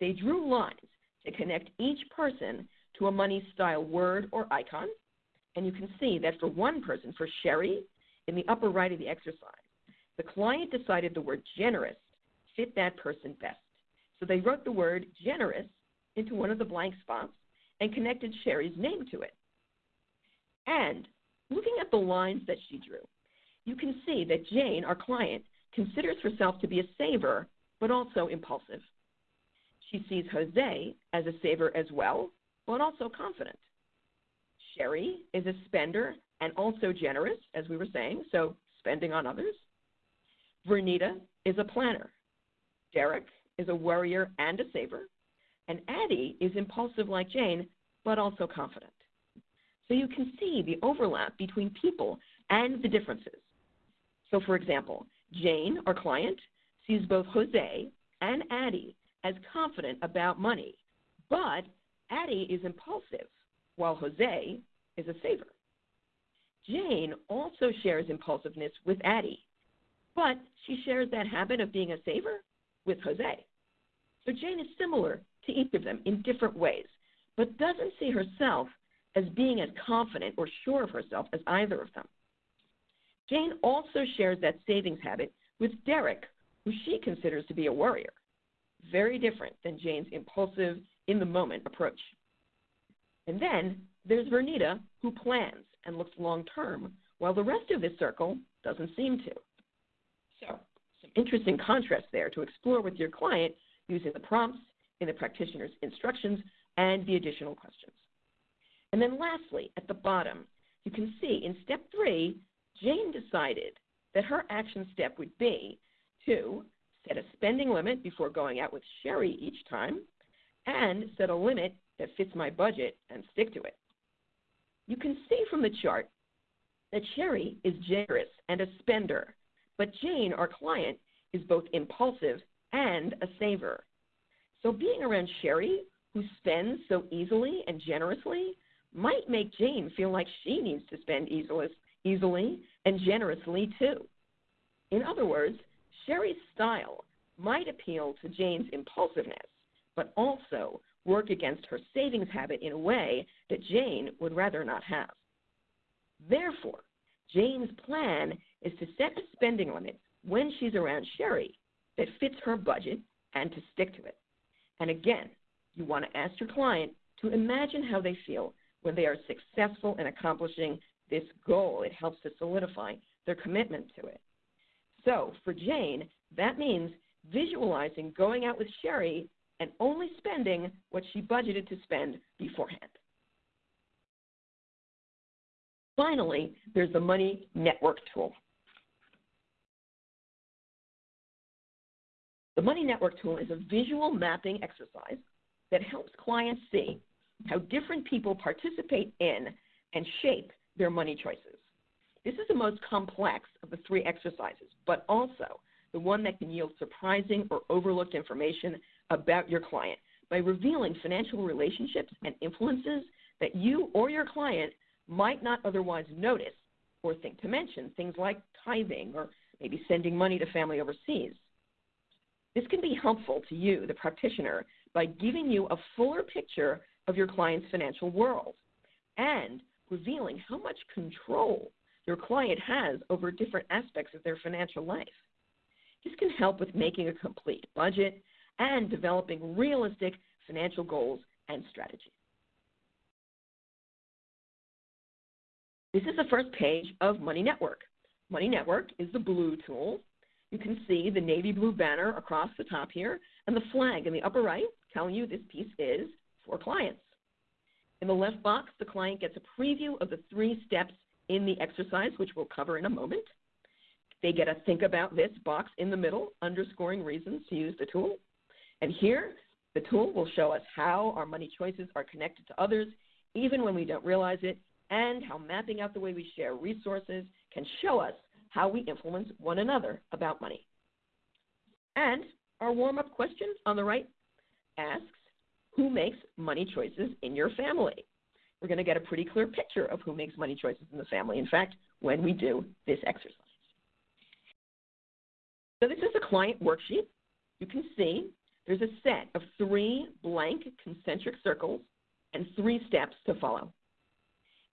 Speaker 3: they drew lines to connect each person to a money style word or icon. And you can see that for one person, for Sherry, in the upper right of the exercise, the client decided the word generous fit that person best. So they wrote the word generous into one of the blank spots and connected Sherry's name to it. And looking at the lines that she drew, you can see that Jane, our client, considers herself to be a saver, but also impulsive. She sees Jose as a saver as well, but also confident. Sherry is a spender and also generous, as we were saying, so spending on others. Vernita is a planner. Derek is a worrier and a saver. And Addie is impulsive like Jane, but also confident. So you can see the overlap between people and the differences. So, for example, Jane, our client, sees both Jose and Addie as confident about money, but Addie is impulsive, while Jose is a saver. Jane also shares impulsiveness with Addie, but she shares that habit of being a saver with Jose. So Jane is similar to each of them in different ways, but doesn't see herself as being as confident or sure of herself as either of them. Jane also shares that savings habit with Derek, who she considers to be a worrier, very different than Jane's impulsive, in the moment approach. And then there's Vernita, who plans and looks long term, while the rest of this circle doesn't seem to. So, some interesting contrast there to explore with your client using the prompts in the practitioner's instructions and the additional questions. And then lastly, at the bottom, you can see in step three, Jane decided that her action step would be to set a spending limit before going out with Sherry each time, and set a limit that fits my budget and stick to it. You can see from the chart that Sherry is generous and a spender, but Jane, our client, is both impulsive and a saver. So being around Sherry, who spends so easily and generously, might make Jane feel like she needs to spend easily, easily and generously too. In other words, Sherry's style might appeal to Jane's impulsiveness, but also work against her savings habit in a way that Jane would rather not have. Therefore, Jane's plan is to set a spending limit when she's around Sherry that fits her budget and to stick to it. And again, you want to ask your client to imagine how they feel when they are successful in accomplishing this goal. It helps to solidify their commitment to it. So for Jane, that means visualizing going out with Sherry and only spending what she budgeted to spend beforehand. Finally, there's the Money Network tool. The Money Network tool is a visual mapping exercise that helps clients see how different people participate in and shape their money choices. This is the most complex of the three exercises, but also the one that can yield surprising or overlooked information about your client by revealing financial relationships and influences that you or your client might not otherwise notice or think to mention, things like tithing or maybe sending money to family overseas. This can be helpful to you, the practitioner, by giving you a fuller picture of your client's financial world and revealing how much control your client has over different aspects of their financial life. This can help with making a complete budget and developing realistic financial goals and strategies. This is the first page of Money Network. Money Network is the blue tool. You can see the navy blue banner across the top here and the flag in the upper right telling you this piece is for clients. In the left box, the client gets a preview of the three steps in the exercise, which we'll cover in a moment. They get a think about this box in the middle, underscoring reasons to use the tool. And here, the tool will show us how our money choices are connected to others, even when we don't realize it, and how mapping out the way we share resources can show us how we influence one another about money. And our warm up question on the right asks Who makes money choices in your family? We're going to get a pretty clear picture of who makes money choices in the family, in fact, when we do this exercise. So this is a client worksheet. You can see there's a set of three blank concentric circles and three steps to follow.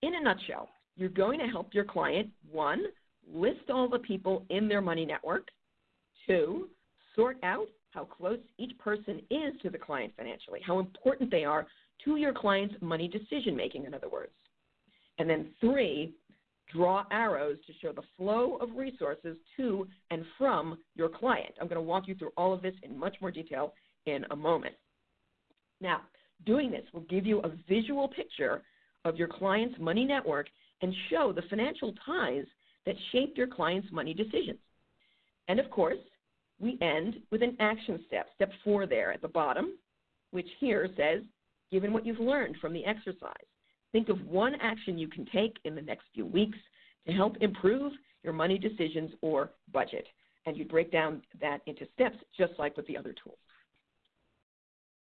Speaker 3: In a nutshell, you're going to help your client, one, list all the people in their money network, two, sort out how close each person is to the client financially, how important they are to your client's money decision making, in other words. And then three, draw arrows to show the flow of resources to and from your client. I'm going to walk you through all of this in much more detail in a moment. Now, doing this will give you a visual picture of your client's money network and show the financial ties that shaped your client's money decisions. And of course, we end with an action step, step four there at the bottom, which here says, given what you've learned from the exercise, Think of one action you can take in the next few weeks to help improve your money decisions or budget. And you break down that into steps just like with the other tools.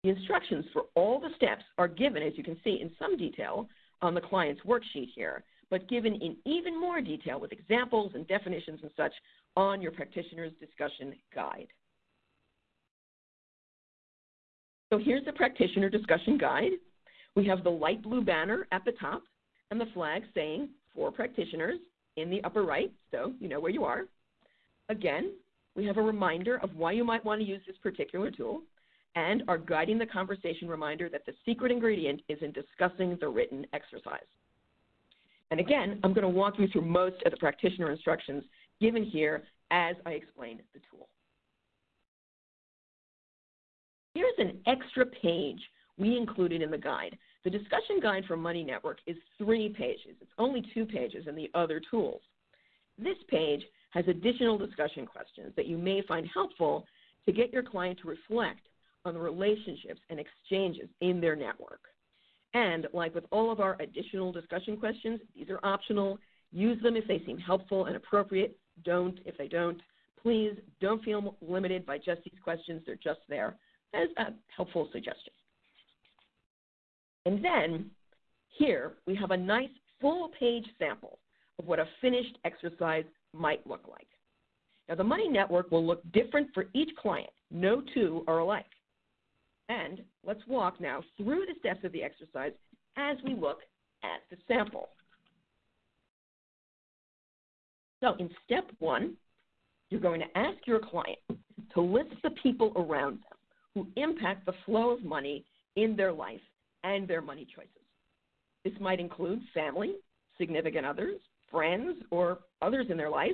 Speaker 3: The instructions for all the steps are given, as you can see, in some detail on the client's worksheet here, but given in even more detail with examples and definitions and such on your practitioner's discussion guide. So here's the practitioner discussion guide. We have the light blue banner at the top and the flag saying for practitioners in the upper right, so you know where you are. Again, we have a reminder of why you might want to use this particular tool and our guiding the conversation reminder that the secret ingredient is in discussing the written exercise. And again, I'm going to walk you through most of the practitioner instructions given here as I explain the tool. Here's an extra page we included in the guide the discussion guide for Money Network is three pages. It's only two pages in the other tools. This page has additional discussion questions that you may find helpful to get your client to reflect on the relationships and exchanges in their network. And like with all of our additional discussion questions, these are optional. Use them if they seem helpful and appropriate. Don't if they don't. Please don't feel limited by just these questions. They're just there as a helpful suggestion. And then here we have a nice full page sample of what a finished exercise might look like. Now the money network will look different for each client. No two are alike. And let's walk now through the steps of the exercise as we look at the sample. So in step one, you're going to ask your client to list the people around them who impact the flow of money in their life and their money choices. This might include family, significant others, friends, or others in their life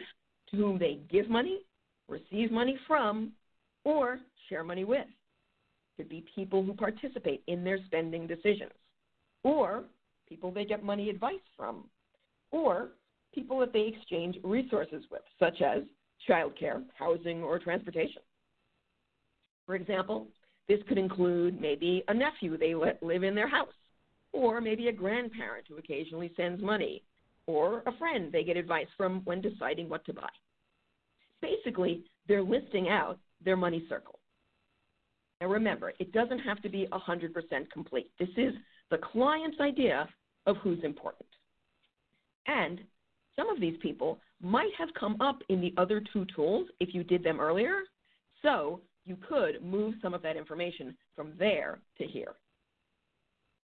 Speaker 3: to whom they give money, receive money from, or share money with could be people who participate in their spending decisions, or people they get money advice from, or people that they exchange resources with, such as childcare, housing, or transportation. For example, this could include maybe a nephew they let live in their house, or maybe a grandparent who occasionally sends money, or a friend they get advice from when deciding what to buy. Basically, they're listing out their money circle. Now remember, it doesn't have to be 100% complete. This is the client's idea of who's important. And some of these people might have come up in the other two tools if you did them earlier, so you could move some of that information from there to here.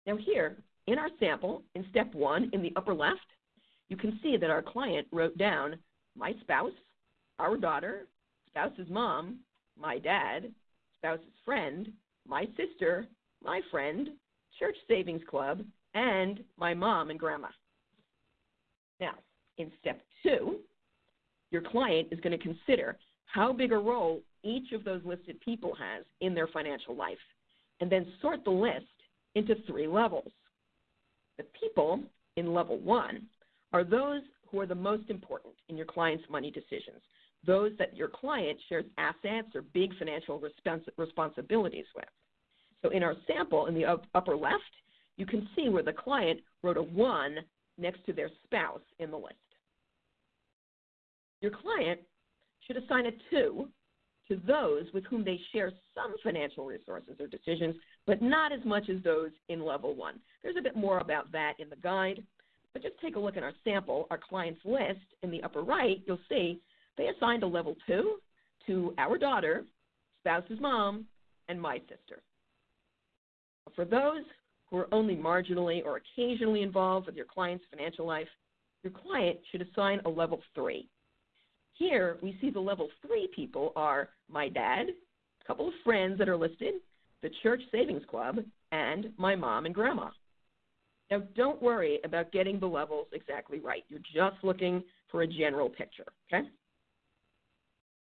Speaker 3: Now here, in our sample, in step one, in the upper left, you can see that our client wrote down my spouse, our daughter, spouse's mom, my dad, spouse's friend, my sister, my friend, church savings club, and my mom and grandma. Now, in step two, your client is going to consider how big a role each of those listed people has in their financial life, and then sort the list into three levels. The people in level one are those who are the most important in your client's money decisions those that your client shares assets or big financial respons- responsibilities with. So in our sample in the up- upper left, you can see where the client wrote a 1 next to their spouse in the list. Your client should assign a 2 to those with whom they share some financial resources or decisions, but not as much as those in level 1. There's a bit more about that in the guide, but just take a look at our sample, our client's list in the upper right, you'll see they assigned a level two to our daughter, spouse's mom, and my sister. For those who are only marginally or occasionally involved with your client's financial life, your client should assign a level three. Here, we see the level three people are my dad, a couple of friends that are listed, the church savings club, and my mom and grandma. Now, don't worry about getting the levels exactly right. You're just looking for a general picture, okay?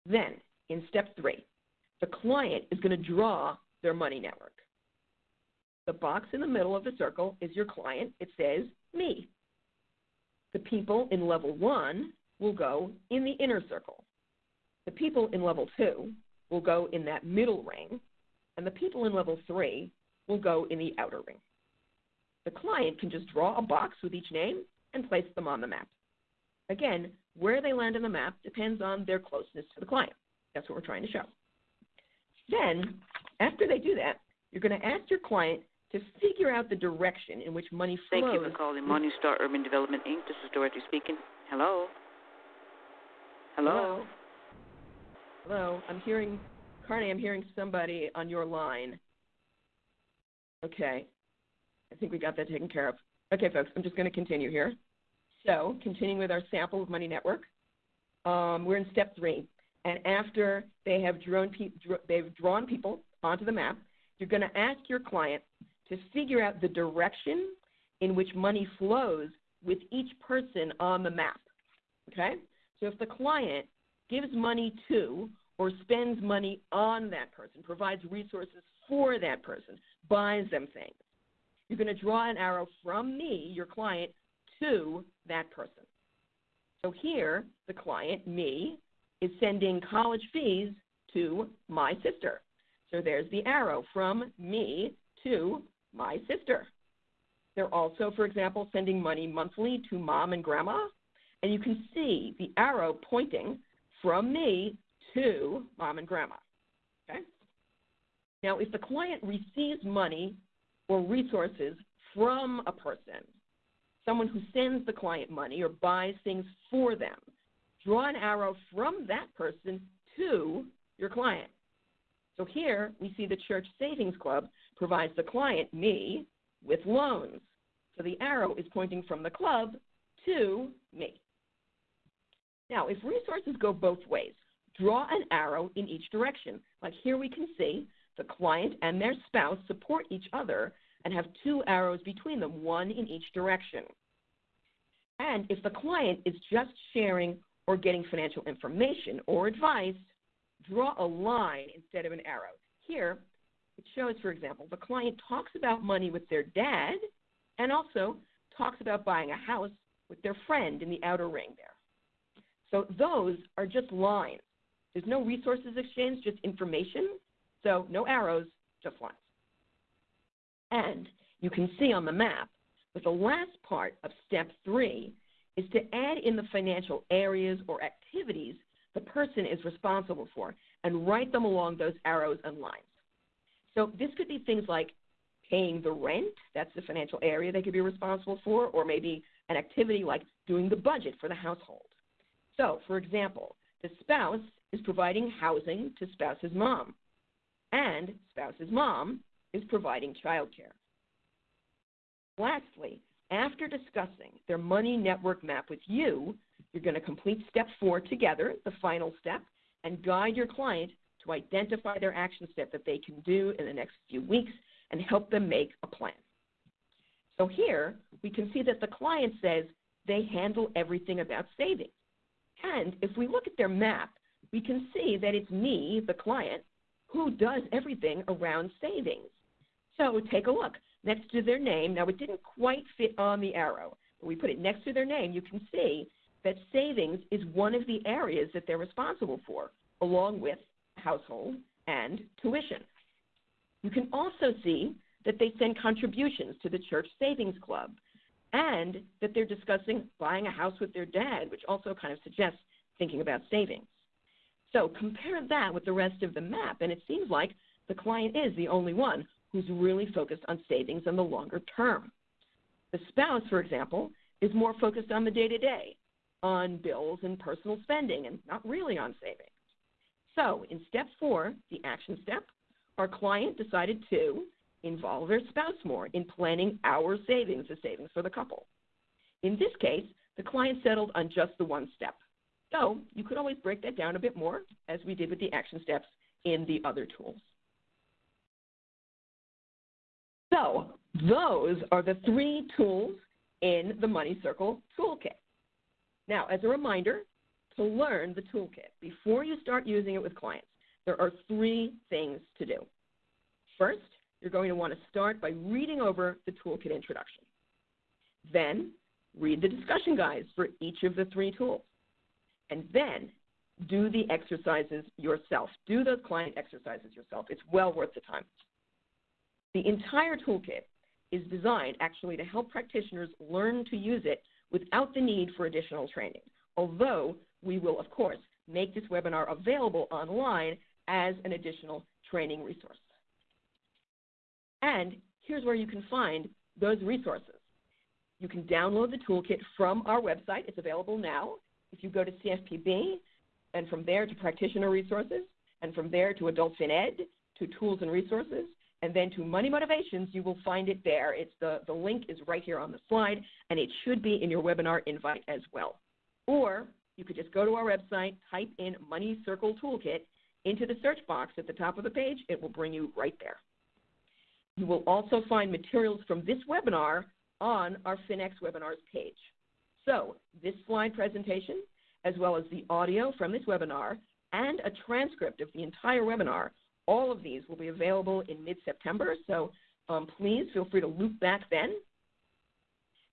Speaker 3: Then, in step three, the client is going to draw their money network. The box in the middle of the circle is your client. It says me. The people in level one will go in the inner circle. The people in level two will go in that middle ring, and the people in level three will go in the outer ring. The client can just draw a box with each name and place them on the map. Again, where they land on the map depends on their closeness to the client. That's what we're trying to show. Then, after they do that, you're going to ask your client to figure out the direction in which money flows.
Speaker 5: Thank you for calling Morningstar Urban Development Inc. This is Dorothy speaking. Hello. Hello.
Speaker 3: Hello. Hello. I'm hearing, Carney, I'm hearing somebody on your line. Okay. I think we got that taken care of. Okay, folks, I'm just going to continue here. So, continuing with our sample of Money Network, um, we're in step three. And after they have drawn, pe- they've drawn people onto the map, you're going to ask your client to figure out the direction in which money flows with each person on the map. Okay? So if the client gives money to or spends money on that person, provides resources for that person, buys them things, you're going to draw an arrow from me, your client, to that person. So here, the client, me, is sending college fees to my sister. So there's the arrow from me to my sister. They're also, for example, sending money monthly to mom and grandma. And you can see the arrow pointing from me to mom and grandma. Okay? Now, if the client receives money or resources from a person, someone who sends the client money or buys things for them, draw an arrow from that person to your client. So here we see the Church Savings Club provides the client, me, with loans. So the arrow is pointing from the club to me. Now, if resources go both ways, draw an arrow in each direction. Like here we can see the client and their spouse support each other and have two arrows between them, one in each direction. And if the client is just sharing or getting financial information or advice, draw a line instead of an arrow. Here, it shows, for example, the client talks about money with their dad and also talks about buying a house with their friend in the outer ring there. So those are just lines. There's no resources exchange, just information. So no arrows, just lines. And you can see on the map that the last part of step three is to add in the financial areas or activities the person is responsible for and write them along those arrows and lines. So this could be things like paying the rent, that's the financial area they could be responsible for, or maybe an activity like doing the budget for the household. So, for example, the spouse is providing housing to spouse's mom, and spouse's mom is providing childcare. Lastly, after discussing their money network map with you, you're going to complete step four together, the final step, and guide your client to identify their action step that they can do in the next few weeks and help them make a plan. So here we can see that the client says they handle everything about savings. And if we look at their map, we can see that it's me, the client, who does everything around savings. So take a look. Next to their name, now it didn't quite fit on the arrow, but we put it next to their name, you can see that savings is one of the areas that they're responsible for, along with household and tuition. You can also see that they send contributions to the church savings club and that they're discussing buying a house with their dad, which also kind of suggests thinking about savings. So compare that with the rest of the map, and it seems like the client is the only one who's really focused on savings in the longer term. The spouse, for example, is more focused on the day to day, on bills and personal spending, and not really on savings. So, in step four, the action step, our client decided to involve their spouse more in planning our savings, the savings for the couple. In this case, the client settled on just the one step. So, you could always break that down a bit more, as we did with the action steps in the other tools. So those are the three tools in the Money Circle Toolkit. Now, as a reminder, to learn the toolkit, before you start using it with clients, there are three things to do. First, you're going to want to start by reading over the toolkit introduction. Then, read the discussion guides for each of the three tools. And then, do the exercises yourself. Do those client exercises yourself. It's well worth the time. The entire toolkit is designed actually to help practitioners learn to use it without the need for additional training, although we will, of course, make this webinar available online as an additional training resource. And here's where you can find those resources. You can download the toolkit from our website. It's available now. If you go to CFPB, and from there to practitioner resources, and from there to adult fin ed, to tools and resources, and then to Money Motivations, you will find it there. It's the, the link is right here on the slide, and it should be in your webinar invite as well. Or you could just go to our website, type in Money Circle Toolkit into the search box at the top of the page. It will bring you right there. You will also find materials from this webinar on our FinEx webinars page. So this slide presentation, as well as the audio from this webinar, and a transcript of the entire webinar all of these will be available in mid-September, so um, please feel free to loop back then.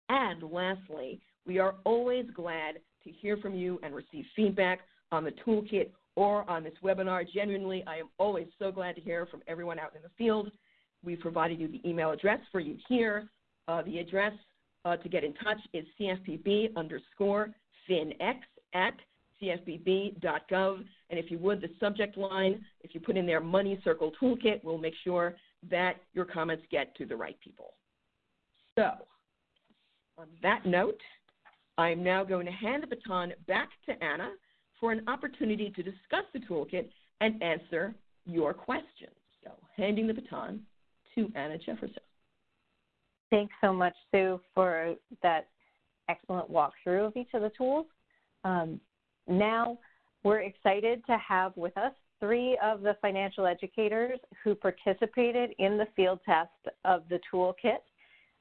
Speaker 3: And lastly, we are always glad to hear from you and receive feedback on the toolkit or on this webinar. Genuinely, I am always so glad to hear from everyone out in the field. We've provided you the email address for you here. Uh, the address uh, to get in touch is cfpb underscore finex at cfpb.gov. And if you would, the subject line, if you put in there Money Circle Toolkit, we'll make sure that your comments get to the right people. So, on that note, I'm now going to hand the baton back to Anna for an opportunity to discuss the toolkit and answer your questions. So, handing the baton to Anna Jefferson.
Speaker 4: Thanks so much, Sue, for that excellent walkthrough of each of the tools. Um, now, we're excited to have with us three of the financial educators who participated in the field test of the toolkit.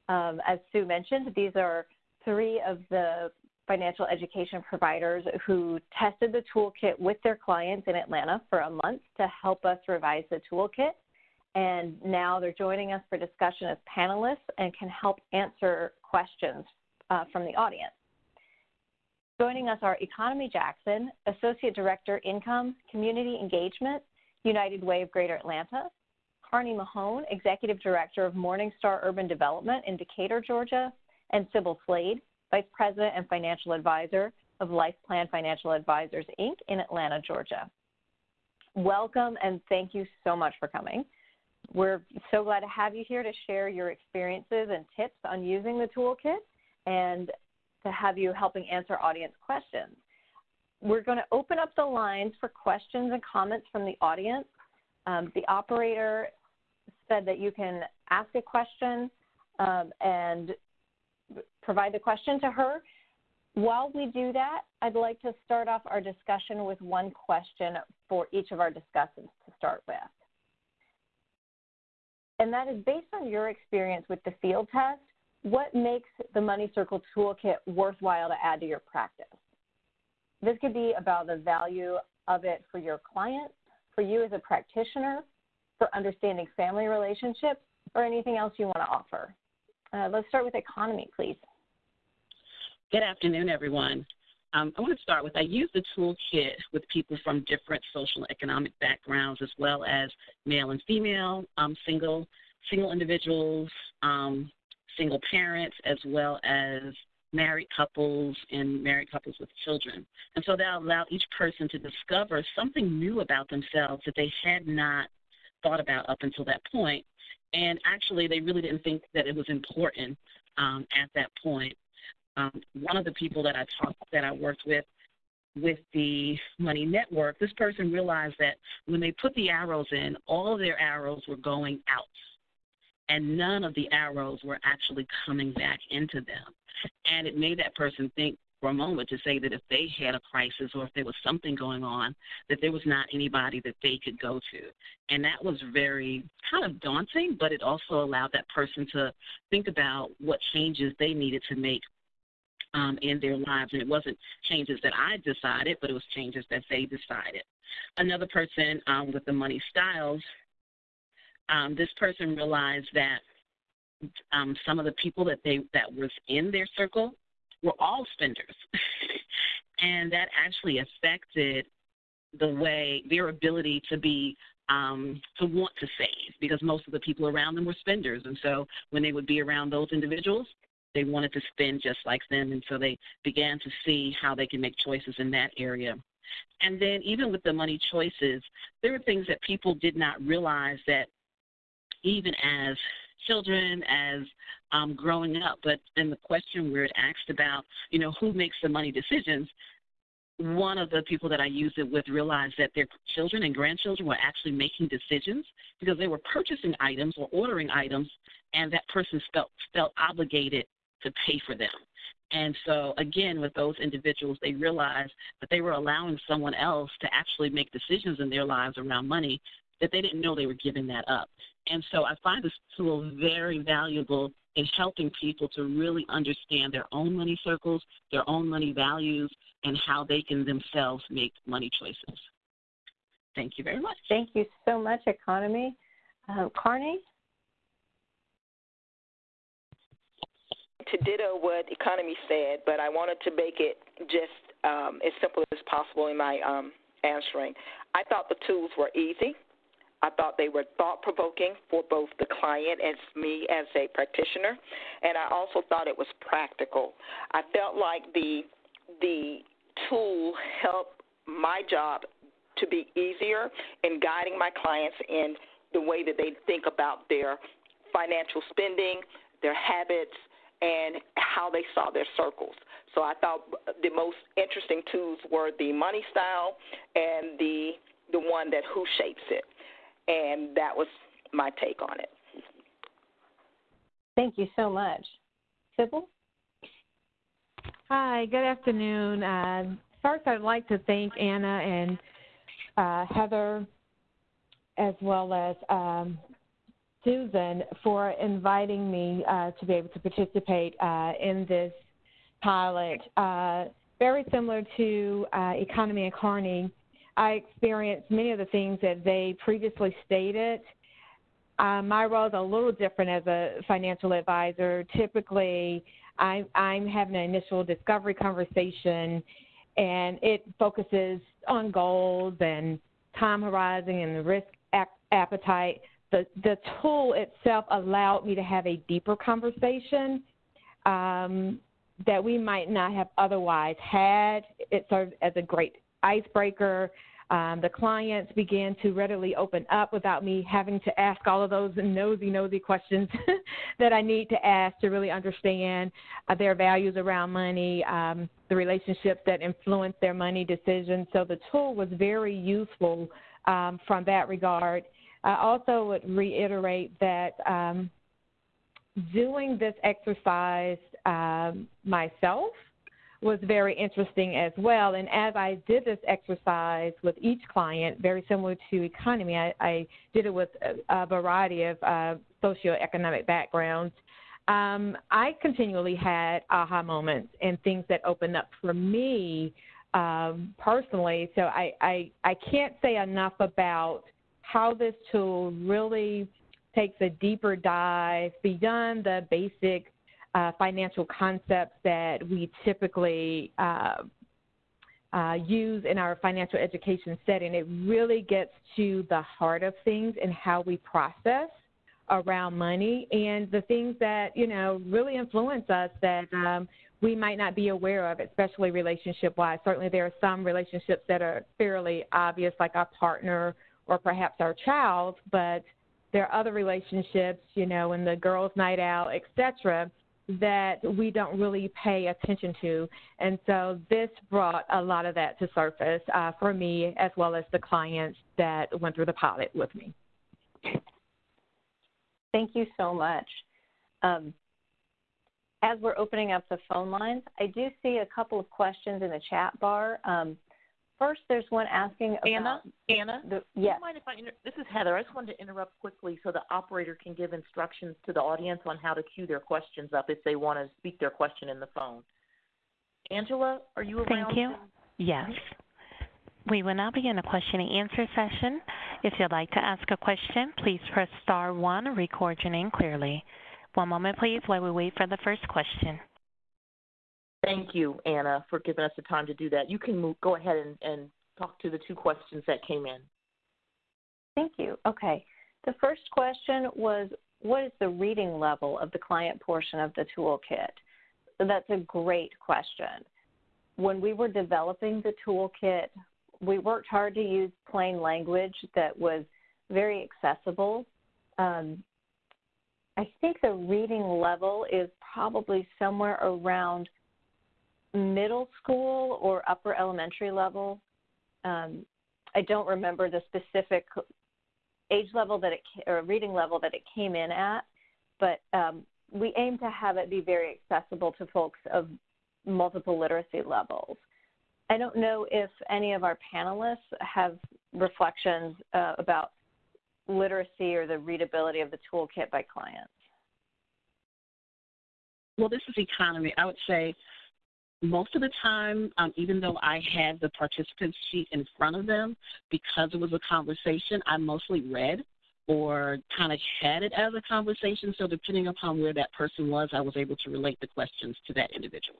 Speaker 4: Um, as Sue mentioned, these are three of the financial education providers who tested the toolkit with their clients in Atlanta for a month to help us revise the toolkit. And now they're joining us for discussion as panelists and can help answer questions uh, from the audience. Joining us are Economy Jackson, Associate Director, Income, Community Engagement, United Way of Greater Atlanta, Carney Mahone, Executive Director of Morningstar Urban Development in Decatur, Georgia, and Sybil Slade, Vice President and Financial Advisor of Life Plan Financial Advisors, Inc. in Atlanta, Georgia. Welcome and thank you so much for coming. We're so glad to have you here to share your experiences and tips on using the toolkit and to have you helping answer audience questions. We're going to open up the lines for questions and comments from the audience. Um, the operator said that you can ask a question um, and provide the question to her. While we do that, I'd like to start off our discussion with one question for each of our discussants to start with. And that is based on your experience with the field test, what makes the Money Circle Toolkit worthwhile to add to your practice? This could be about the value of it for your client, for you as a practitioner, for understanding family relationships, or anything else you want to offer. Uh, let's start with economy, please.
Speaker 6: Good afternoon, everyone. Um, I want to start with I use the toolkit with people from different social and economic backgrounds, as well as male and female, um, single single individuals, um, single parents as well as married couples and married couples with children. And so that allowed each person to discover something new about themselves that they had not thought about up until that point. And actually, they really didn't think that it was important um, at that point. Um, one of the people that I talked that I worked with with the Money Network, this person realized that when they put the arrows in, all of their arrows were going out and none of the arrows were actually coming back into them. And it made that person think for a moment to say that if they had a crisis or if there was something going on, that there was not anybody that they could go to. And that was very kind of daunting, but it also allowed that person to think about what changes they needed to make um, in their lives. And it wasn't changes that I decided, but it was changes that they decided. Another person um, with the money styles um, this person realized that um, some of the people that they that was in their circle were all spenders, and that actually affected the way their ability to be um, to want to save because most of the people around them were spenders, and so when they would be around those individuals, they wanted to spend just like them, and so they began to see how they can make choices in that area. And then even with the money choices, there were things that people did not realize that even as children, as um, growing up. But in the question where it asked about, you know, who makes the money decisions, one of the people that I used it with realized that their children and grandchildren were actually making decisions because they were purchasing items or ordering items, and that person felt felt obligated to pay for them. And so, again, with those individuals, they realized that they were allowing someone else to actually make decisions in their lives around money that they didn't know they were giving that up. And so I find this tool very valuable in helping people to really understand their own money circles, their own money values, and how they can themselves make money choices. Thank you very much.
Speaker 4: Thank you so much, Economy. Uh, Carney?
Speaker 7: To ditto what Economy said, but I wanted to make it just um, as simple as possible in my um, answering. I thought the tools were easy. I thought they were thought provoking for both the client and me as a practitioner, and I also thought it was practical. I felt like the the tool helped my job to be easier in guiding my clients in the way that they think about their financial spending, their habits, and how they saw their circles. So I thought the most interesting tools were the money style and the the one that who shapes it and that was my take on it.
Speaker 4: Thank you so much. Sybil?
Speaker 8: Hi, good afternoon. Uh, first, I'd like to thank Anna and uh, Heather, as well as um, Susan, for inviting me uh, to be able to participate uh, in this pilot. Uh, very similar to uh, Economy and Carney, I experienced many of the things that they previously stated. Uh, my role is a little different as a financial advisor. Typically, I'm, I'm having an initial discovery conversation, and it focuses on goals and time horizon and the risk appetite. The, the tool itself allowed me to have a deeper conversation um, that we might not have otherwise had. It served as a great icebreaker. Um, the clients began to readily open up without me having to ask all of those nosy, nosy questions that I need to ask to really understand uh, their values around money, um, the relationships that influence their money decisions. So the tool was very useful um, from that regard. I also would reiterate that um, doing this exercise um, myself was very interesting as well. And as I did this exercise with each client, very similar to economy, I, I did it with a, a variety of uh, socioeconomic backgrounds. Um, I continually had aha moments and things that opened up for me um, personally. So I, I, I can't say enough about how this tool really takes a deeper dive beyond the basic financial concepts that we typically uh, uh, use in our financial education setting. It really gets to the heart of things and how we process around money and the things that you know really influence us that um, we might not be aware of, especially relationship wise. Certainly, there are some relationships that are fairly obvious, like our partner or perhaps our child, but there are other relationships, you know, in the girls' night out, etc., that we don't really pay attention to. And so this brought a lot of that to surface uh, for me as well as the clients that went through the pilot with me.
Speaker 4: Thank you so much. Um, as we're opening up the phone lines, I do see a couple of questions in the chat bar. Um, First, there's one asking about
Speaker 2: Anna. Anna.
Speaker 4: The, yes.
Speaker 2: mind if I? Inter- this is Heather. I just wanted to interrupt quickly so the operator can give instructions to the audience on how to queue their questions up if they want to speak their question in the phone. Angela, are you around?
Speaker 1: Thank you. Yes. We will now begin a question and answer session. If you'd like to ask a question, please press star one and record your name clearly. One moment, please, while we wait for the first question.
Speaker 2: Thank you, Anna, for giving us the time to do that. You can move, go ahead and, and talk to the two questions that came in.
Speaker 4: Thank you. Okay. The first question was What is the reading level of the client portion of the toolkit? So that's a great question. When we were developing the toolkit, we worked hard to use plain language that was very accessible. Um, I think the reading level is probably somewhere around middle school or upper elementary level. Um, I don't remember the specific age level that it or reading level that it came in at, but um, we aim to have it be very accessible to folks of multiple literacy levels. I don't know if any of our panelists have reflections uh, about literacy or the readability of the toolkit by clients.
Speaker 6: Well, this is economy. I would say most of the time, um, even though I had the participant sheet in front of them, because it was a conversation, I mostly read or kind of had it as a conversation. So depending upon where that person was, I was able to relate the questions to that individual.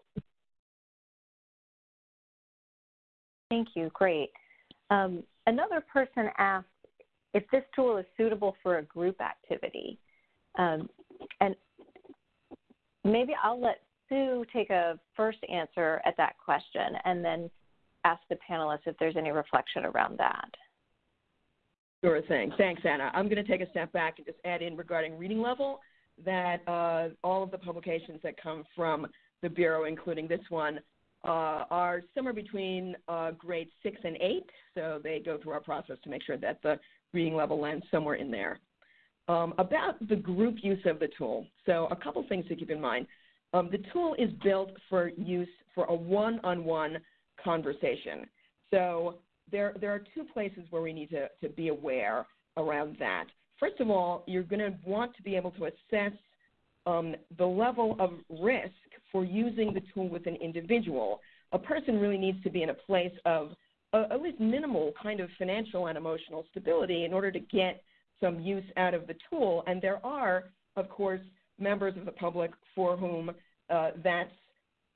Speaker 4: Thank you. Great. Um, another person asked if this tool is suitable for a group activity. Um, and maybe I'll let Sue take a first answer at that question and then ask the panelists if there's any reflection around that.
Speaker 3: Sure thing. Thanks, Anna. I'm going to take a step back and just add in regarding reading level that uh, all of the publications that come from the Bureau, including this one, uh, are somewhere between uh, grade six and eight. So they go through our process to make sure that the reading level lands somewhere in there. Um, about the group use of the tool. So a couple things to keep in mind. Um, the tool is built for use for a one-on-one conversation. So there, there are two places where we need to, to be aware around that. First of all, you're going to want to be able to assess um, the level of risk for using the tool with an individual. A person really needs to be in a place of uh, at least minimal kind of financial and emotional stability in order to get some use out of the tool. And there are, of course, members of the public for whom uh, that's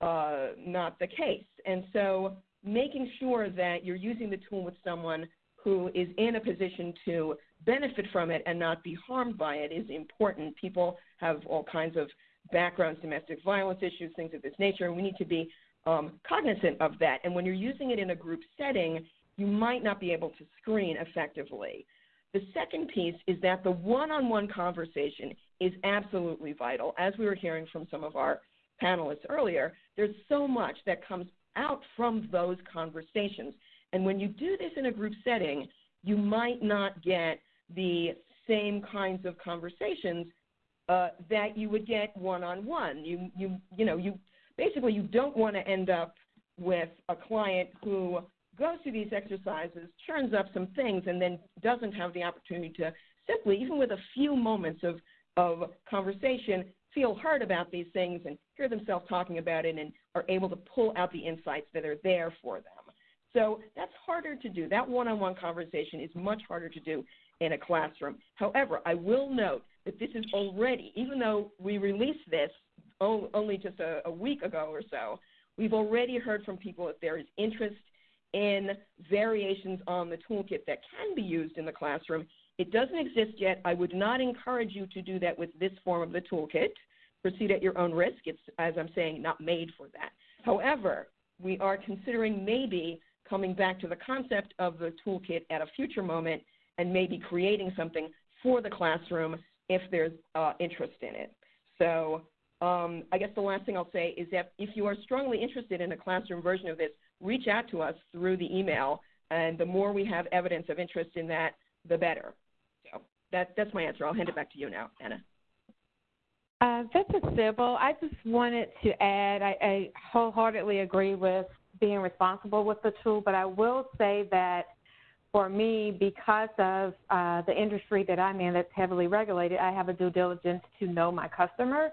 Speaker 3: uh, not the case. And so making sure that you're using the tool with someone who is in a position to benefit from it and not be harmed by it is important. People have all kinds of backgrounds, domestic violence issues, things of this nature, and we need to be um, cognizant of that. And when you're using it in a group setting, you might not be able to screen effectively. The second piece is that the one on one conversation is absolutely vital. As we were hearing from some of our panelists earlier, there's so much that comes out from those conversations. And when you do this in a group setting, you might not get the same kinds of conversations uh, that you would get one on one. You you you know you basically you don't want to end up with a client who goes through these exercises, churns up some things, and then doesn't have the opportunity to simply, even with a few moments of of conversation, feel heard about these things and hear themselves talking about it and are able to pull out the insights that are there for them. So that's harder to do. That one on one conversation is much harder to do in a classroom. However, I will note that this is already, even though we released this only just a, a week ago or so, we've already heard from people that there is interest in variations on the toolkit that can be used in the classroom it doesn't exist yet. I would not encourage you to do that with this form of the toolkit. Proceed at your own risk. It's, as I'm saying, not made for that. However, we are considering maybe coming back to the concept of the toolkit at a future moment and maybe creating something for the classroom if there's uh, interest in it. So um, I guess the last thing I'll say is that if you are strongly interested in a classroom version of this, reach out to us through the email. And the more we have evidence of interest in that, the better that, that's my answer. I'll hand it back to you now, Anna.
Speaker 8: Uh, this is Sybil. I just wanted to add, I, I wholeheartedly agree with being responsible with the tool, but I will say that for me, because of uh, the industry that I'm in that's heavily regulated, I have a due diligence to know my customer.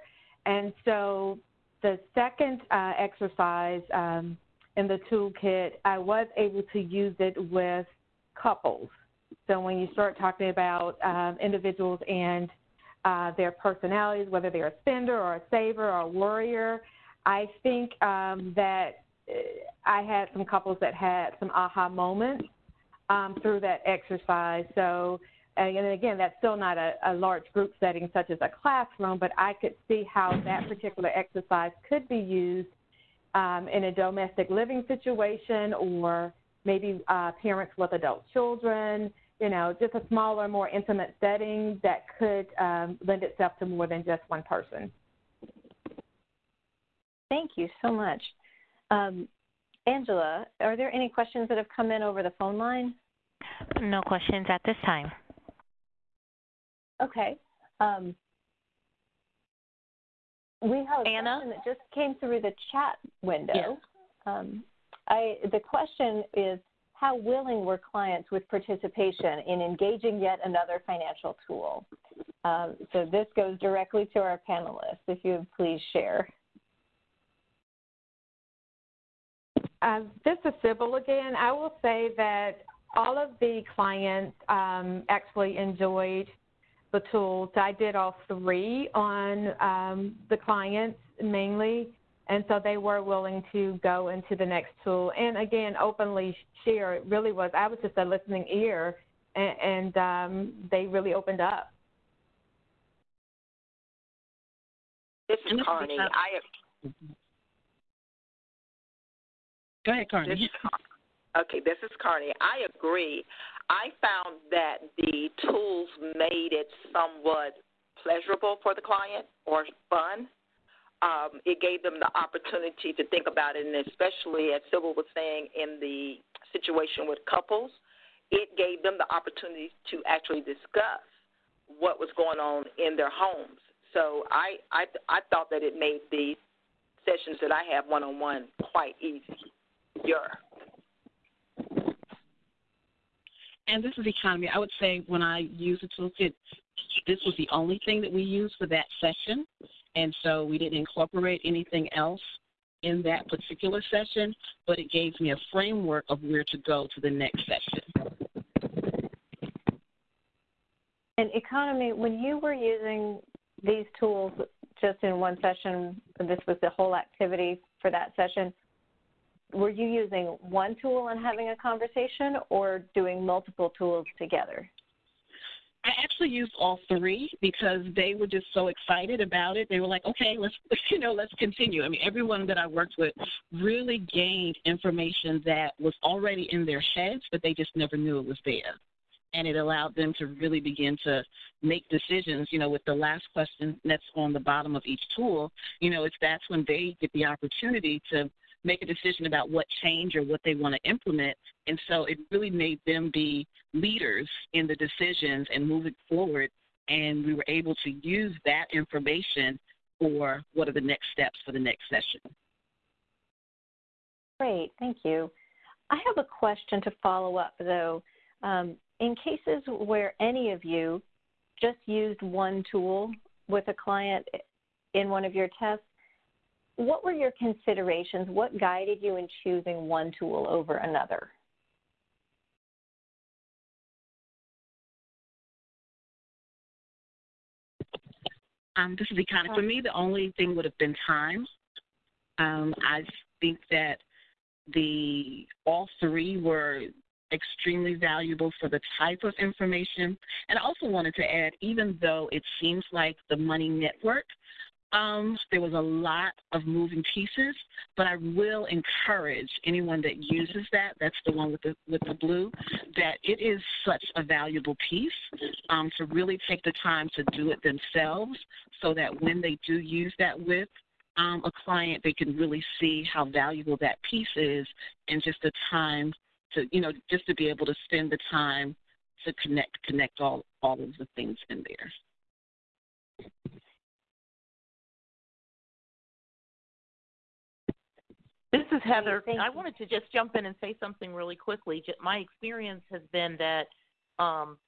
Speaker 8: And so the second uh, exercise um, in the toolkit, I was able to use it with couples. So when you start talking about um, individuals and uh, their personalities, whether they're a spender or a saver or a worrier, I think um, that uh, I had some couples that had some aha moments um, through that exercise. So, and again, that's still not a, a large group setting such as a classroom, but I could see how that particular exercise could be used in a domestic living situation or maybe uh, parents with adult children you know, just a smaller, more intimate setting that could um, lend itself to more than just one person.
Speaker 4: Thank you so much. Um, Angela, are there any questions that have come in over the phone line?
Speaker 1: No questions at this time.
Speaker 4: Okay. Um, we have a
Speaker 1: Anna?
Speaker 4: question that just came through the chat window.
Speaker 1: Yes.
Speaker 4: Um, I, the question is, how willing were clients with participation in engaging yet another financial tool? Um, so this goes directly to our panelists. If you would please share.
Speaker 8: Uh, this is Sybil again. I will say that all of the clients um, actually enjoyed the tools. I did all three on um, the clients mainly. and so they were willing to go into the next tool and again openly share it really was i was just a listening ear and, and um, they really opened up
Speaker 7: this is carney i
Speaker 6: go ahead carney
Speaker 7: this is, okay this is carney i agree i found that the tools made it somewhat pleasurable for the client or fun um, it gave them the opportunity to think about it, and especially as Sybil was saying in the situation with couples, it gave them the opportunity to actually discuss what was going on in their homes. So I I, I thought that it made the sessions that I have one on one quite easy. Yeah.
Speaker 6: And this is economy. I would say when I use the toolkit, this was the only thing that we used for that session. And so we didn't incorporate anything else in that particular session, but it gave me a framework of where to go to the next session.
Speaker 4: And economy, when you were using these tools just in one session, this was the whole activity for that session, were you using one tool and having a conversation or doing multiple tools together?
Speaker 6: I actually used all three because they were just so excited about it. They were like, "Okay, let's you know, let's continue." I mean, everyone that I worked with really gained information that was already in their heads, but they just never knew it was there. And it allowed them to really begin to make decisions. You know, with the last question that's on the bottom of each tool, you know, it's that's when they get the opportunity to make a decision about what change or what they want to implement. And so it really made them be leaders in the decisions and moving forward. And we were able to use that information for what are the next steps for the next session.
Speaker 4: Great, thank you. I have a question to follow up though. Um, in cases where any of you just used one tool with a client in one of your tests, what were your considerations? What guided you in choosing one tool over another?
Speaker 6: Um, this is kind of for me. The only thing would have been time. Um, I think that the all three were extremely valuable for the type of information. And I also wanted to add, even though it seems like the Money Network um, there was a lot of moving pieces, but I will encourage anyone that uses that, that's the one with the with the blue, that it is such a valuable piece um, to really take the time to do it themselves so that when they do use that with um, a client, they can really see how valuable that piece is and just the time to, you know, just to be able to spend the time to connect connect all, all of the things in there.
Speaker 9: This is Heather. I wanted to just jump in and say something really quickly. My experience has been that um,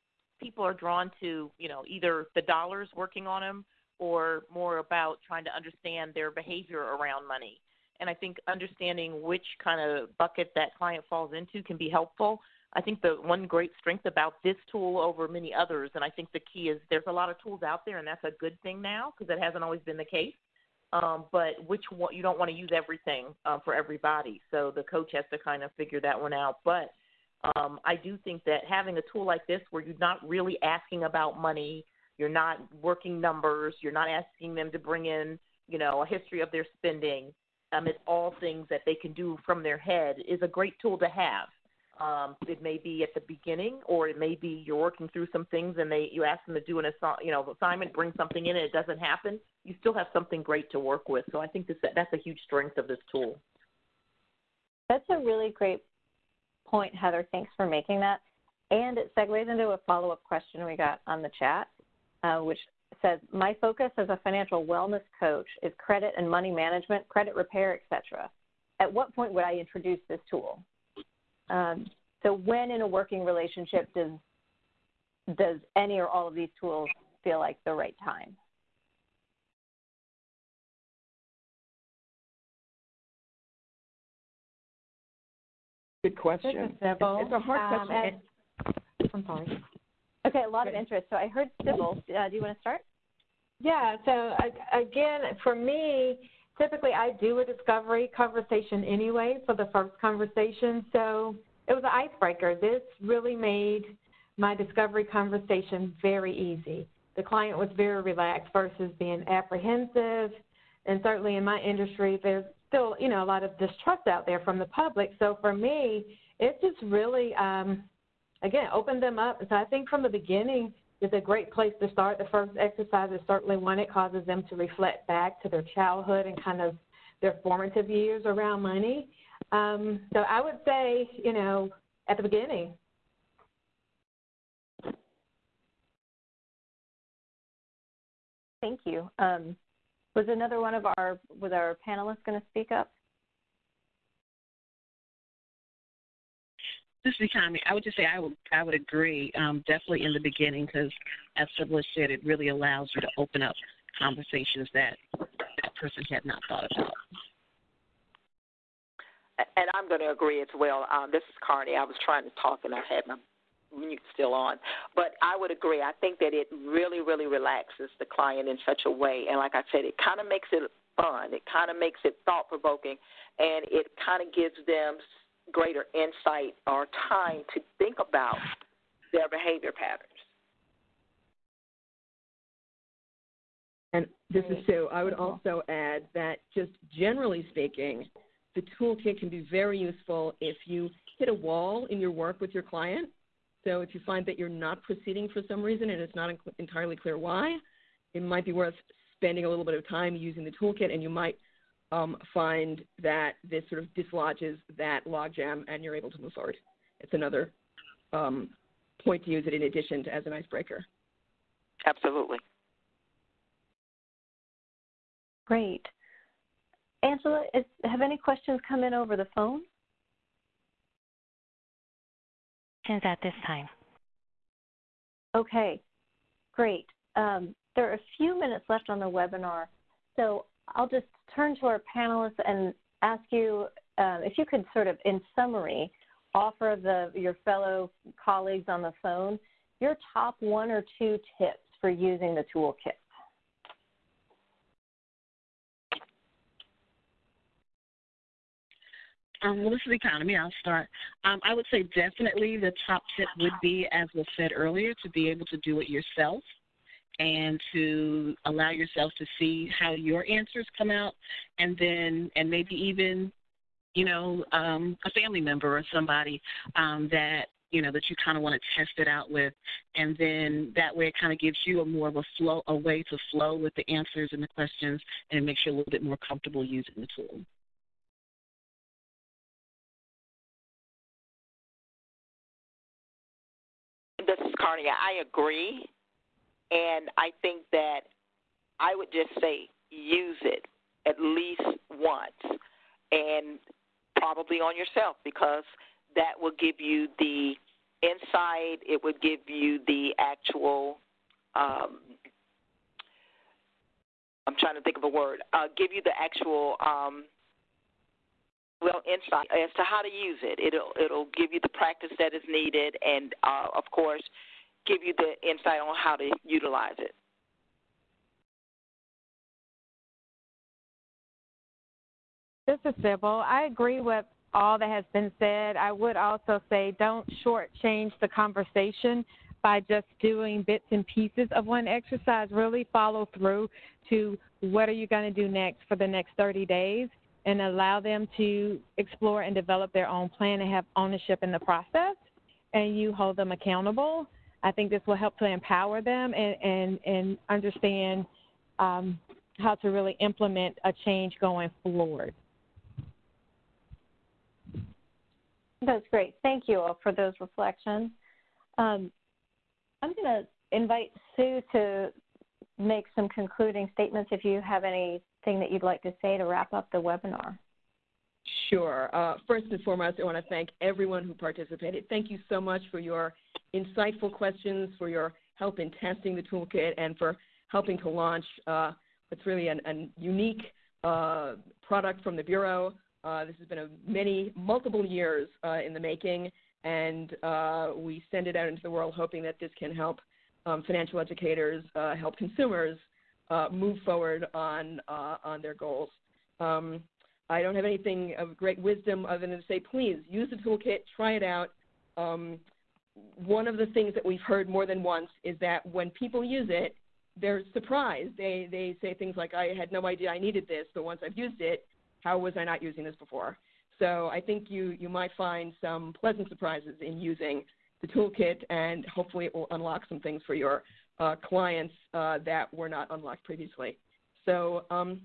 Speaker 9: people are drawn to, you know, either the dollars working on them or more about trying to understand their behavior around money. And I think understanding which kind of bucket that client falls into can be helpful. I think the one great strength about this tool over many others, and I think the key is there's a lot of tools out there, and that's a good thing now because it hasn't always been the case um, but which one you don't want to use everything uh, for everybody. So the coach has to kind of figure that one out. But um, I do think that having a tool like this, where you're not really asking about money, you're not working numbers, you're not asking them to bring in, you know, a history of their spending. Um, it's all things that they can do from their head is a great tool to have. Um, it may be at the beginning, or it may be you're working through some things and they you ask them to do an assi- you know assignment, bring something in, and it doesn't happen. You still have something great to work with. So I think this, that's a huge strength of this tool.
Speaker 4: That's a really great point, Heather. Thanks for making that. And it segues into a follow up question we got on the chat, uh, which says, My focus as a financial wellness coach is credit and money management, credit repair, etc. At what point would I introduce this tool? Um, so when in a working relationship does does any or all of these tools feel like the right time?
Speaker 3: Good question. It's, it's a hard um, question.
Speaker 8: I'm sorry.
Speaker 4: Okay, a lot of interest. So I heard Sybil. Uh, do you want to start?
Speaker 8: Yeah. So again, for me, typically I do a discovery conversation anyway for the first conversation. So it was an icebreaker. This really made my discovery conversation very easy. The client was very relaxed versus being apprehensive. And certainly in my industry, there's still, you know, a lot of distrust out there from the public. So for me, it just really, um, again, opened them up. So I think from the beginning, is a great place to start. The first exercise is certainly one it causes them to reflect back to their childhood and kind of their formative years around money. Um, so I would say, you know, at the beginning.
Speaker 4: Thank you. Um, was another one of our was our panelists going to speak up?
Speaker 6: This is economy. I would just say I would I would agree um, definitely in the beginning because as Phyllis said, it really allows you to open up conversations that that person had not thought about.
Speaker 7: And I'm going to agree as well. Um, this is Carney. I was trying to talk and I had my mute still on, but I would agree. I think that it really, really relaxes the client in such a way, and like I said, it kind of makes it fun. It kind of makes it thought provoking, and it kind of gives them greater insight or time to think about their behavior patterns.
Speaker 3: And this is Sue. I would mm-hmm. also add that just generally speaking, the toolkit can be very useful if you hit a wall in your work with your client. So if you find that you're not proceeding for some reason and it's not entirely clear why, it might be worth spending a little bit of time using the toolkit and you might um, find that this sort of dislodges that logjam and you're able to move forward. It's another um, point to use it in addition to as an icebreaker.
Speaker 7: Absolutely.
Speaker 4: Great. Angela, is, have any questions come in over the phone?
Speaker 1: At this time.
Speaker 4: Okay, great. Um, there are a few minutes left on the webinar, so I'll just turn to our panelists and ask you uh, if you could sort of, in summary, offer the, your fellow colleagues on the phone your top one or two tips for using the toolkit.
Speaker 6: Um, well, this is the economy. I'll start. Um, I would say definitely the top tip would be, as was said earlier, to be able to do it yourself and to allow yourself to see how your answers come out and then and maybe even you know um, a family member or somebody um, that you know that you kind of want to test it out with and then that way it kind of gives you a more of a flow a way to flow with the answers and the questions and it makes you a little bit more comfortable using the tool
Speaker 7: this is Carney. I agree. And I think that I would just say use it at least once and probably on yourself because that will give you the insight, it would give you the actual um, I'm trying to think of a word. Uh, give you the actual um, well insight as to how to use it. It'll it'll give you the practice that is needed, and uh, of course, give you the insight on how to utilize it.
Speaker 8: This is Sybil. I agree with all that has been said. I would also say don't shortchange the conversation by just doing bits and pieces of one exercise. Really follow through to what are you going to do next for the next 30 days and allow them to explore and develop their own plan and have ownership in the process and you hold them accountable I think this will help to empower them and, and, and understand um, how to really implement a change going forward.
Speaker 4: That's great. Thank you all for those reflections. Um, I'm going to invite Sue to make some concluding statements if you have anything that you'd like to say to wrap up the webinar.
Speaker 3: Sure. Uh, first and foremost, I want to thank everyone who participated. Thank you so much for your insightful questions, for your help in testing the toolkit, and for helping to launch uh, what's really an, a unique uh, product from the Bureau. Uh, this has been a many, multiple years uh, in the making, and uh, we send it out into the world hoping that this can help um, financial educators, help consumers move forward on, on their goals. Um, I don't have anything of great wisdom other than to say, please use the toolkit, try it out. Um, one of the things that we've heard more than once is that when people use it, they're surprised. They they say things like, "I had no idea I needed this, but once I've used it, how was I not using this before?" So I think you you might find some pleasant surprises in using the toolkit, and hopefully it will unlock some things for your uh, clients uh, that were not unlocked previously. So um,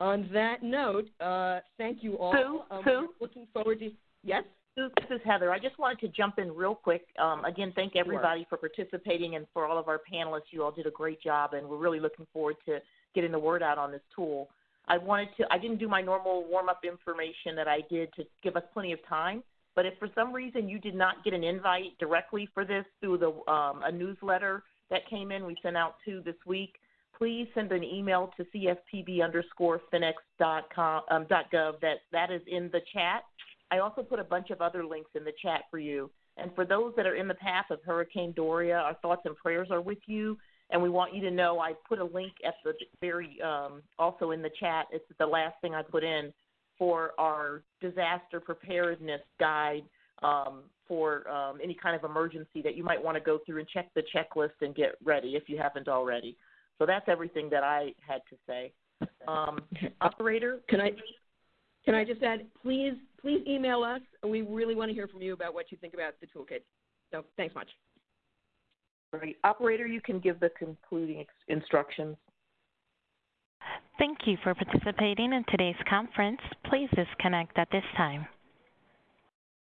Speaker 3: on that note, uh, thank you all.
Speaker 9: Sue,
Speaker 3: um,
Speaker 9: Sue?
Speaker 3: Looking forward to yes.
Speaker 9: Sue, this is Heather. I just wanted to jump in real quick. Um, again, thank everybody for participating and for all of our panelists. You all did a great job, and we're really looking forward to getting the word out on this tool. I wanted to, I didn't do my normal warm up information that I did to give us plenty of time. But if for some reason you did not get an invite directly for this through the um, a newsletter that came in, we sent out two this week. Please send an email to cfpb underscore um. That that is in the chat I also put a bunch of other links in the chat for you. And for those that are in the path of Hurricane Dorian, our thoughts and prayers are with you. And we want you to know I put a link at the very um, also in the chat. It's the last thing I put in for our disaster preparedness guide um, for um, any kind of emergency that you might want to go through and check the checklist and get ready if you haven't already. So that's everything that I had to say. Um, operator,
Speaker 3: can I can I just add, please, please email us. We really want to hear from you about what you think about the toolkit. So thanks much.
Speaker 9: Great. Operator, you can give the concluding instructions.
Speaker 1: Thank you for participating in today's conference. Please disconnect at this time.